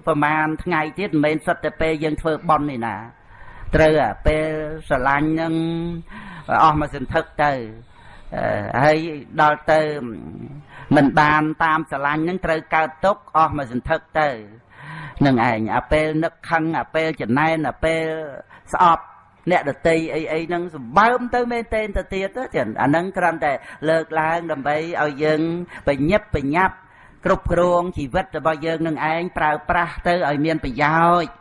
Speaker 1: ប្រហែលថ្ងៃទៀតមិនមែនសិតតែពេលយើងធ្វើបន់នេះណា ត្រូវអាពេលស្រឡាញ់នឹងអស់មកសន្ធឹកទៅហើយដល់ទៅមិនបានតាមស្រឡាញ់នឹងត្រូវកើតទុកអស់មកសន្ធឹកទៅនឹងឯងអាពេលនឹកខឹងអាពេលចំណែនអាពេលស្អប់អ្នកដតីអីអីហ្នឹងសម្បើមទៅមែនទេទៅទៀតចឹងអាហ្នឹងគ្រាន់តែលើកឡើងដើម្បីឲ្យយើងបញ្ញាប់បញ្ញាប់គ្រប់គ្រងជីវិតរបស់យើងនឹងឯងប្រើប្រាស់ទៅឲ្យមានប្រយោជន៍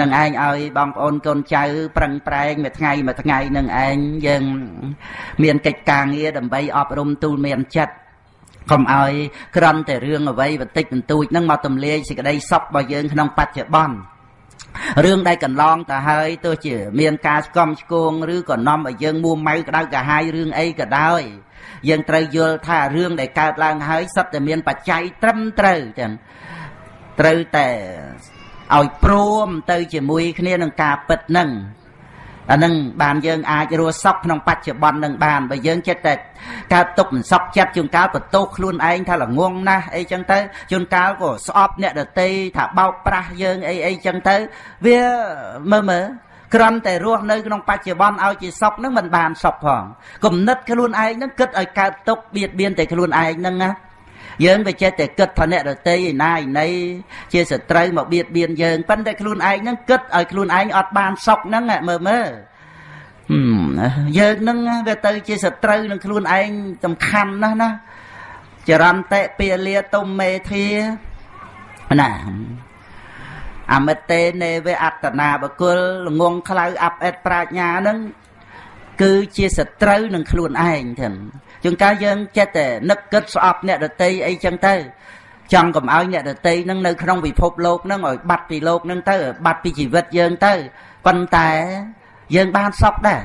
Speaker 1: នឹងឯងឲ្យបងប្អូនកូនចៅប្រឹងប្រែងមួយថ្ងៃមួយថ្ងៃនឹងឯងយើង មានកិច្ចការងារដើម្បីអប់រំទូលមានចិត្តកុំឲ្យក្រំតែរឿងអ្វីបន្តិចបន្តួចហ្នឹងមកទម្លាយសេចក្តីសុខរបស់យើងក្នុងបច្ចុប្បន្នរឿងដែលកន្លងទៅហើយទោះជាមានការស្គមឆ្គងឬក៏នាំឲ្យយើងមួម៉ៅក្តៅកាហាយរឿងអីក៏ដោយយើងត្រូវយល់ថារឿងដែលកើតឡើងហើយសិតតែមានបច្ច័យត្រឹមត្រូវចឹងត្រូវតែ ឲ្យព្រមទៅជាមួយគ្នានឹងការពិតនឹងអានឹងបានយើងអាចរស់សុខក្នុងបច្ចុប្បន្ននឹងបានបើយើងចិត្តតែកើតទុកមិនសុខចិត្តជួនកាលបន្ទោសខ្លួនឯងថាល្ងងណាស់អីចឹងទៅជួនកាលក៏ស្អប់អ្នកដតីថាបោកប្រាស់យើងអីអីចឹងទៅវាមើលមើលក្រំតែរស់នៅក្នុងបច្ចុប្បន្នឲ្យជាសុខនឹងមិនបានសុខផងគំនិតខ្លួនឯងនឹងគិតឲ្យកើតទុកបៀតបៀនតែខ្លួនឯងនឹងណា យើងវាចេះតែគិតថាអ្នកដតីឯណាឯណីជាសត្រូវមកបៀតបៀនយើងប៉ុន្តែខ្លួនឯងហ្នឹងគិតឲ្យខ្លួនឯងអត់បានសុខហ្នឹងមើលមើលយើងនឹងវាទៅជាសត្រូវនឹងខ្លួនឯងសំខាន់ណាស់ណាចរន្តៈពាលាទុំមេធាណាអមិតេនេវអត្តនាបកុលល្ងងខ្លៅអាប់អេតប្រាជ្ញានឹងគឺជាសត្រូវនឹងខ្លួនឯងទាំង ជួនកាលយើងចិត្តតែនឹកគិតស្អប់អ្នកដតីអីចឹងទៅចង់កុំឲ្យអ្នកដតីនឹងនៅក្នុងពិភពលោកនឹងឲ្យបាត់ពីលោកនឹងទៅបាត់ពីជីវិតយើងទៅប៉ុន្តែយើងបានសុខដែរ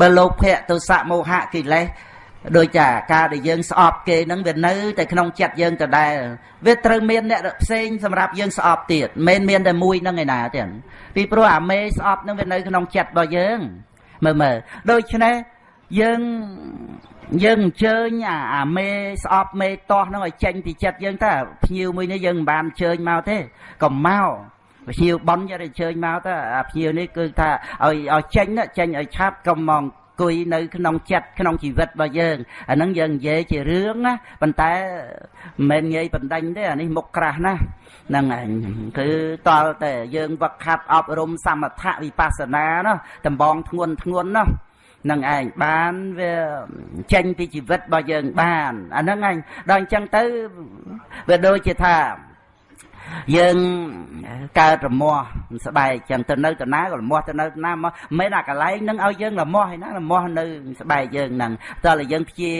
Speaker 1: បើលោកភៈទុសៈមោហៈកិលេសដោយចាការដែលយើងស្អប់គេនឹងវានៅតែក្នុងចិត្តយើងដដែលវាត្រូវមានអ្នកផ្សេងសម្រាប់យើងស្អប់ទៀតមិនមានតែមួយនឹងឯណាទេពីព្រោះអាមេស្អប់នឹងវានៅក្នុងចិត្តរបស់យើងមើលមើលដូច្នេះយើង យើងអញ្ជើញអាអាមេស្អប់មេតោះហ្នឹងឲ្យចេញពីចិត្តយើងតើភ្ញៀវមួយនេះយើងមិនបានអញ្ជើញមកទេកុំមកភ្ញៀវប៉ុនយកអញ្ជើញមកទៅអាភ្ញៀវនេះគឺថាឲ្យឲ្យចេញចេញឲ្យឆាប់កុំមកអង្គុយនៅក្នុងចិត្តក្នុងជីវិតរបស់យើងអាហ្នឹងយើងនិយាយជារឿងណាប៉ុន្តែមិនមែនងាយបណ្ដាញទេអានេះមុខក្រាស់ណាហ្នឹងឯងគឺតលតែយើងវឹកខាត់អប់រំសមថៈវិបស្សនានោះដំបងធ្ងន់ធ្ងន់នោះ នឹងឯងបានវាចេញពីជីវិតរបស់យើងបានអាហ្នឹងឯងដល់អញ្ចឹងទៅវាដូចជាថាយើងកើតរមាស់ស្បែកចឹងទៅនៅទៅណាក៏រមាស់ទៅនៅណាមកមិនអាកន្លែងនឹងឲ្យយើងរមាស់ឯណារមាស់នៅស្បែកយើងហ្នឹងតើយើងព្យា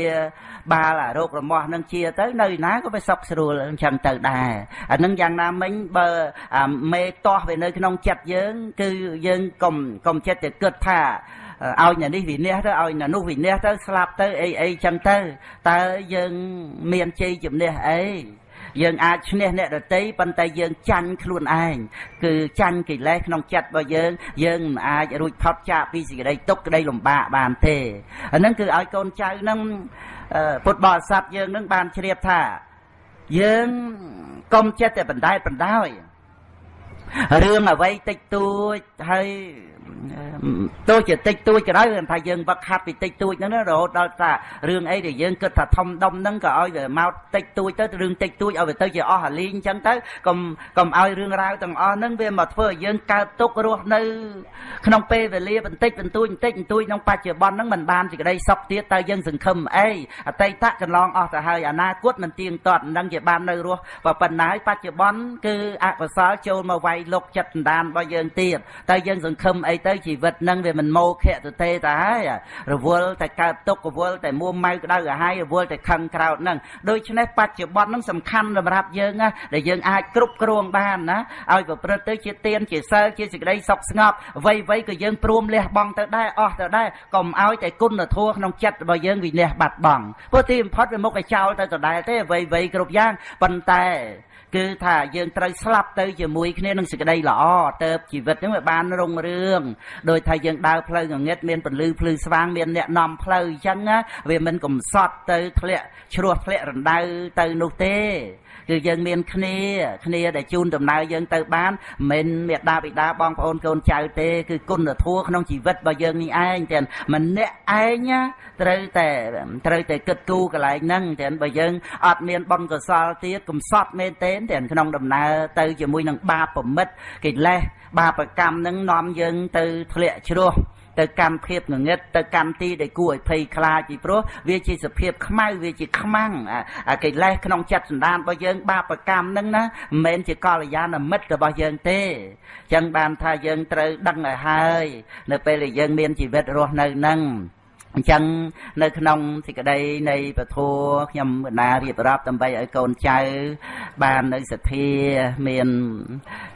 Speaker 1: បាលអារោគរមាស់នឹងជាទៅនៅណាក៏វាសុខស្រួលអញ្ចឹងទៅដែរអានឹងយ៉ាងណាមិញបើអាមេតោះវានៅក្នុងចិត្តយើង គឺយើងកុំកុំចិត្តទៅគិតថា ឲ្យអ្នកនេះវិនិច្ឆ័យទៅឲ្យអ្នកនោះវិនិច្ឆ័យទៅស្លាប់ទៅអីអីចឹងទៅតើយើងមានជ័យជំនះអីយើងអាចឈ្នះអ្នកដតីប៉ុន្តែយើងចាញ់ខ្លួនឯងគឺចាញ់កិលេសក្នុងចិត្តរបស់យើង យើងមិនអាចរួចផុតចាកពីសេចក្តីទុក្ខក្តីលំបាកបានទេអាហ្នឹងគឺឲ្យកូនចៅហ្នឹងពុទ្ធបរិស័ទយើងនឹងបានជ្រាបថាយើងកុំចិត្តតែបណ្ដែតបណ្ដោយរឿងអ្វីតិចតួចហើយទោះជាតិចតួចក៏ដោយថាយើងវឹកហាត់ពីតិចតួចហ្នឹងរហូតដល់ថារឿងអីដែលយើងគិតថាធំដុំហ្នឹងក៏ឲ្យវាមកតិចតួចទៅរឿងតិចតួចឲ្យវាទៅជាអស់អាលីងអញ្ចឹងទៅកុំកុំឲ្យរឿងរ៉ាវទាំងអស់ហ្នឹងវាមកធ្វើឲ្យយើងកើតទុក្ខរស់នៅ ក្នុងពេលវេលាបន្តិចបន្តួចបន្តិចបន្តួចក្នុងបច្ចុប្បន្នហ្នឹងมันបានសេចក្តីសុខទៀតតើយើងសង្ឃឹមអីអតីតកន្លងអស់ទៅហើយអនាគតមិនទៀងទាត់នឹងជាបាននៅរស់ប៉ុណ្ណាហើយបច្ចុប្បន្នគឺអកុសលចូលមកវាយលុកចិត្តដណ្ដានរបស់យើងទៀតតើយើងសង្ឃឹមអីទៅជីវិតនឹងវាមិនមោខៈទៅទេតាហើយរវល់តែកើតទុក្ខរវល់តែមួម៉ៅក្តៅក្រហាយរវល់តែខឹងក្រោតនឹងដូច្នេះបច្ចុប្បន្ននឹងសំខាន់សម្រាប់យើងណាដែលយើងអាចគ្រប់គ្រងបានណាឲ្យប្រព្រឹត្តទៅជាទៀនជាសិលជាសេចក្តីសុខស្ងប់អ្វីអ្វីក៏យើងព្រមលះបង់ទៅដែរអស់ទៅដែរកុំឲ្យតែគុណធម៌ក្នុងចិត្តរបស់យើងវិនះបាត់បង់ព្រោះទីបំផុតវាមុខឲ្យចោលទៅដដែលទេអ្វីអ្វីគ្រប់យ៉ាងប៉ុន្តែ គឺថាយើងត្រូវស្លាប់ទៅជាមួយគ្នានឹងសេចក្តីល្អទៅជីវិតហ្នឹងវាបានរុងរឿងដោយថាយើងដើរផ្លូវងងឹតមានពលឺភ្លឺស្វាងមានអ្នកនាំផ្លូវអញ្ចឹងណាវាមិនកំសត់ទៅធ្លាក់ជ្រោះធ្លាក់រណ្ដៅទៅនោះទេគឺយើងមានគ្នាគ្នាដែលជូនដំណើរយើងទៅបានមិនមេដាបិតាបងប្អូនកូនចៅទេ គឺគុណធម៌ក្នុងជីវិតរបស់យើងនេះឯងទាំងម្នាក់ឯងត្រូវតែត្រូវតែគិតគូរកន្លែងហ្នឹងទាំងបើយើងអត់មានបុណ្យកុសលទៀតកំសត់មែនទេទាំងក្នុងដំណើរទៅជាមួយនឹងបាបប្រមិតកិលេសបាបកម្មហ្នឹងនាំយើងទៅធ្លាក់ជ្រោះទៅកម្មភាពងងឹតទៅកម្មទីដែលគួរឲ្យភ័យខ្លាចពីព្រោះវាជាសភាពខ្មៅវាជាខ្មាំងអាកិលេសក្នុងចិត្តសន្តានរបស់យើងបាបកម្មហ្នឹងណាមិនមែនជាកល្យាណមិត្តរបស់យើងទេអញ្ចឹងបានថាយើងត្រូវដឹងឲ្យហើយ នៅពេលដែលយើងមានជីវិតរស់នៅហ្នឹង អញ្ចឹងនៅក្នុងសេចក្តីនៃពធខ្ញុំបណ្ដារៀបរាប់ដើម្បីឲ្យកូនចៅ បាននៅសទ្ធាមាន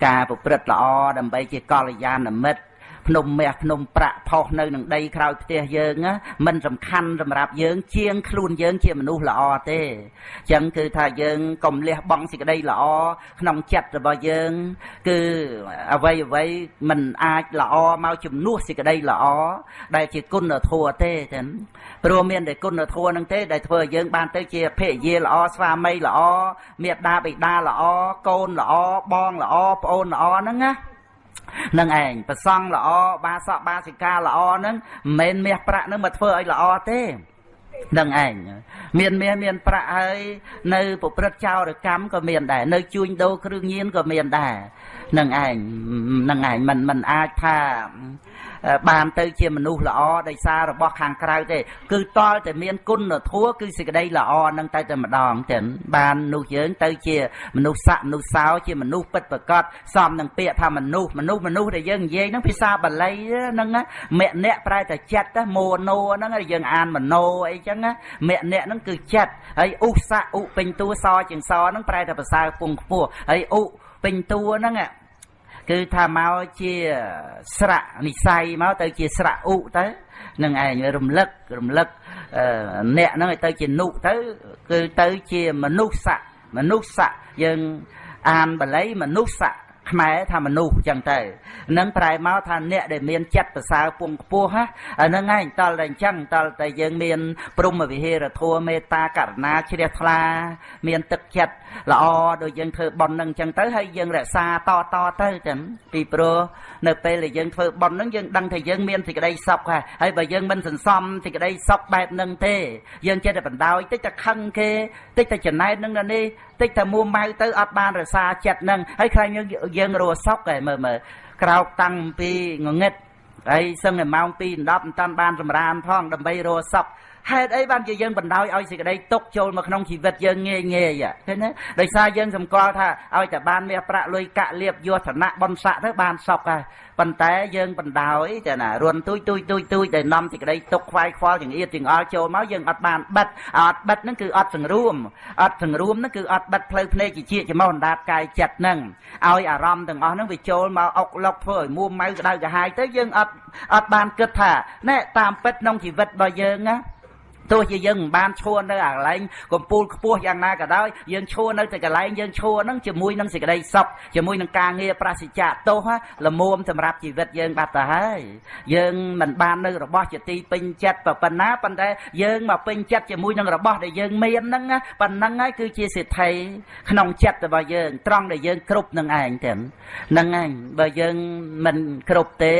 Speaker 1: ការប្រព្រឹត្តល្អដើម្បីជាកល្យាណមិត្ត ភ្នំមាសភ្នំប្រាក់ផុសនៅនឹងដីក្រោយផ្ទះយើងមិនសំខាន់សម្រាប់យើង ជាងខ្លួនយើងជាមនុស្សល្អទេអញ្ចឹងគឺថាយើងកុំលះបង់សេចក្តីល្អក្នុងចិត្តរបស់យើង គឺអ្វីអ្វីមិនអាចល្អមកជំនួសសេចក្តីល្អដែលជាគុណធម៌ទេចឹងព្រោះមានតែគុណធម៌នឹងទេដែលធ្វើឲ្យយើងបានទៅជាភរិយាល្អស្វាមីល្អមេដាបិតាល្អកូនល្អបងល្អប្អូនល្អហ្នឹងណា នឹងឯងប្រសង់ល្អបាសកបាសិកាល្អហ្នឹងមិនមែនមាសប្រាក់ហ្នឹងមកធ្វើឲ្យល្អទេនឹងឯងមានមាសមានប្រាក់ហើយនៅប្រព្រឹត្តចោរកម្មក៏មានដែរនៅជួញដូរគ្រឿងញៀនក៏មានដែរនឹងឯងនឹងឯងមិនមិនអាចថា បានទៅជាមនុស្សល្អដោយសាររបស់ខាងក្រៅទេ គឺតលតែមានគុណធម៌គឺសេចក្តីល្អនឹងតែតែម្ដងទាំងបាននោះយើងទៅជាមនុស្សស័កមនុស្សសោជាមនុស្សពិតប្រកបសមនឹងពាក្យថាមនុស្សមនុស្សមនុស្សដែលយើងនិយាយហ្នឹងភាសាបាលីហ្នឹងមអ្នកប្រែតែចិត្តមោណោហ្នឹងយើងអានមโนអីចឹងមអ្នកហ្នឹងគឺចិត្តហើយឧសៈឧពេញតួសជាងសហ្នឹងប្រែតែភាសាពងខ្ពស់ហើយឧពេញតួហ្នឹង គឺថាមកជាស្រៈនិស័យមកទៅជាស្រៈឧទៅនឹងឯងរំលឹករំលឹកអ្នកហ្នឹងឲ្យទៅជានុទៅ គឺទៅជាមនុស្សស័កមនុស្សស័កយើងអានបល័យមនុស្សស័កខ្មែរថាមនុស្សចឹងទៅនឹងប្រែមកថាអ្នកដែលមានចិត្តប្រសើរពងខ្ពស់ហ្នឹងឯងតលតែអញ្ចឹងតលតែយើងមានព្រមវិហេរធម៌មេត្តាករុណាជ្រះថ្លា មានទឹកចិត្ត ល្អដូចយើងធ្វើបុណ្យហ្នឹងអញ្ចឹងទៅហើយយើងរក្សាតតទៅចឹងពីព្រោះនៅពេលដែលយើងធ្វើបុណ្យហ្នឹងយើងដឹងថាយើងមានសេចក្តីសុខហើយបើយើងមិនសន្សំសេចក្តីសុខបែបហ្នឹងទេ យើងចេះតែបណ្ដោយតិចតែខឹងគេតិចតែចំណែននឹងនេះតិចតែមួម៉ៅទៅអត់បានរសាចិត្តនឹងហើយខ្លាចយើងយើងរស់សុកឯមើលមើលក្រោកតាំងពីងងឹតហើយសឹងតែម៉ោង2 10មិនតាន់បានសម្រានផងដើម្បីរស់សុក ហេតុអីបានជាយើងបណ្ដោយឲ្យសេចក្តីទុកចូលមកក្នុងជីវិតយើងងាយងាយឃើញទេដោយសារយើងសម្គាល់ថាឲ្យតែបានមាសប្រាក់លុយកាក់លៀបយកឋានៈបនស័កទៅបានសុខហើយប៉ុន្តែយើងបណ្ដោយចាណារុនទួយទួយទួយទួយដែលនាំសេចក្តីទុកខ្វាយខ្វល់ចង្អៀតចង្អល់ចូលមកយើងអត់បានបិទអត់បិទហ្នឹងគឺអត់សង្រួមអត់សង្រួមហ្នឹងគឺអត់បិទផ្លូវភ្នែកជាជាចំោះអណ្ដាតកាយចិត្តហ្នឹងឲ្យអារម្មណ៍ទាំងអស់ហ្នឹងវាចូលមកអុកឡុកធ្វើឲ្យមួម៉ៅក្តៅក្រហាយទៅយើងអត់អត់បានគិតថាណែតាមពិតក្នុងជីវិតរបស់យើងណា ទោះជាយើងមិនបានឈួរនៅអាកន្លែងកំពូលខ្ពស់យ៉ាងណាក៏ដោយយើងឈួរនៅតែកន្លែងយើងឈួរហ្នឹងជាមួយនឹងសេចក្តីសុខជាមួយនឹងការងារប្រសិជ្ជៈទោសល្មមសម្រាប់ជីវិតយើងបាត់ទៅហើយយើងមិនបាននៅរបស់ជាទីពេញចិត្តប៉ុណ្ណាប៉ុន្តែយើងមកពេញចិត្តជាមួយនឹងរបស់ដែលយើងមានហ្នឹងប៉ុណ្ណឹងហើយគឺជាសិទ្ធិក្នុងចិត្តរបស់យើងត្រង់ដែលយើងគ្រប់នឹងឯងទៅហ្នឹងឯងបើយើងមិនគ្រប់ទេ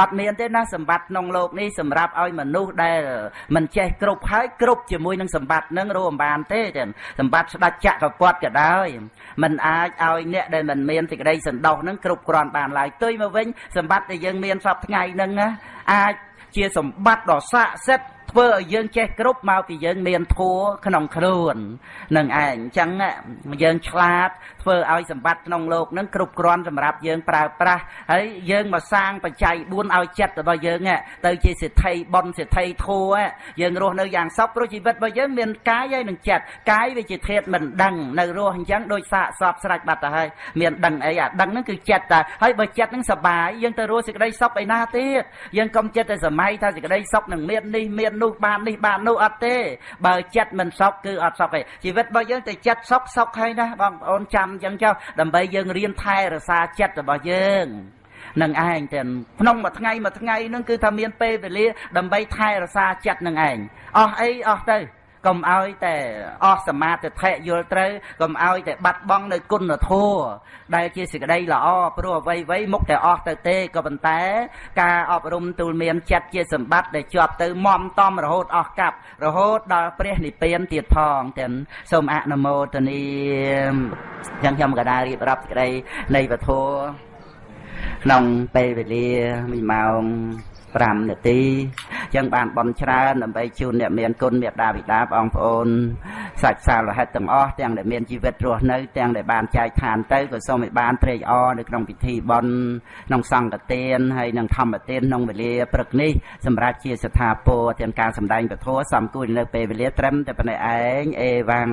Speaker 1: អត់មានទេណាសម្បត្តិក្នុងโลกនេះសម្រាប់ឲ្យមនុស្សដែលមិនចេះគ្រប់ ហើយគ្រប់ជាមួយនឹងសម្បត្តិនឹងរួមបានទេចឹងសម្បត្តិស្ដេចចក្រពត្តិក៏ដោយมันអាចឲ្យអ្នកដែលមិនមានសេចក្តីសន្តោសនឹងគ្រប់គ្រាន់បានឡើយទុយមកវិញសម្បត្តិដែលយើងមានសពថ្ងៃនឹងអាចជាសម្បត្តិដ៏ស័ក្តិសិទ្ធិ ធ្វើឲ្យយើងចេះគ្រប់មកពីយើងមានធัวក្នុងខ្លួននឹងឯងអញ្ចឹងយើងឆ្លាតធ្វើឲ្យសម្បត្តិក្នុងโลกនឹងគ្រប់គ្រាន់សម្រាប់យើងប្រើប្រាស់ហើយយើងមកសាងបច្ច័យ4ឲ្យចិត្តរបស់យើងទៅជាសិទ្ធិបុណ្យសិទ្ធិធัวយើងរស់នៅយ៉ាងសុខព្រោះជីវិតរបស់យើងមានកាយហើយនឹងចិត្តកាយវាជាធាតុមិនដឹងនៅរស់អញ្ចឹងដូចសាកសពស្រេចបាត់ទៅហើយមានដឹងអីអាដឹងហ្នឹងគឺចិត្តតាហើយបើចិត្តហ្នឹងសបាយយើងទៅរស់សេចក្តីសុខឯណាទៀតយើងកុំចិត្តតែសម័យថាសេចក្តីសុខនឹងមាននេះមាន នោះបាននេះបាននោះអត់ទេ បើចិត្តមិនសុខគឺអត់សុខទេជីវិតរបស់យើងតែចិត្តសុខសុខហើយណាបងប្អូនចាំអញ្ចឹងចុះដើម្បីយើងរៀនថែរក្សាចិត្តរបស់យើងនឹងឯងទាំងក្នុងមួយថ្ងៃមួយថ្ងៃនឹងគឺថាមានពេលវេលាដើម្បីថែរក្សាចិត្តនឹងឯងអស់អីអស់ទៅ កុំឲ្យតែអស់សមាធិធិយល់ត្រូវកុំឲ្យតែបាត់បង់នៅគុណធម៌ដែលជាសេចក្តីល្អព្រោះអ្វីអ្វីមុខតែអស់ទៅទេក៏ប៉ុន្តែ ការអប់រំទូលមានចិត្តជាសម្បត្តិដែលជាប់ទៅមមតំរហូតអស់កាប់រហូតដល់ព្រះនិព្វានទៀតផងទាំងសូមអនុមោទនាយ៉ាងខ្ញុំក៏ដែររៀបរាប់សេចក្តីនៃពធក្នុងពេលវេលា1ម៉ោង 5នាទីចឹងបានបន់ច្រើនដើម្បីជូនអ្នកមានគុណមេត្តាបិតាបងប្អូនសាច់សាលហិតទាំងអស់ទាំងដែលមានជីវិតរស់នៅទាំងដែលបានចែកឋានទៅក៏សូមឲ្យបានត្រេកអរនៅក្នុងពិធីបន់ក្នុងសង្ឃទានហើយនិងធម្មទានក្នុងវេលាព្រឹកនេះសម្រាប់ជាស្ថាពរទាំងការសម្ដែងពធសំគួរនៅពេលវេលាត្រឹមតែប៉ុណ្ណេះឯងអេវ៉ាំង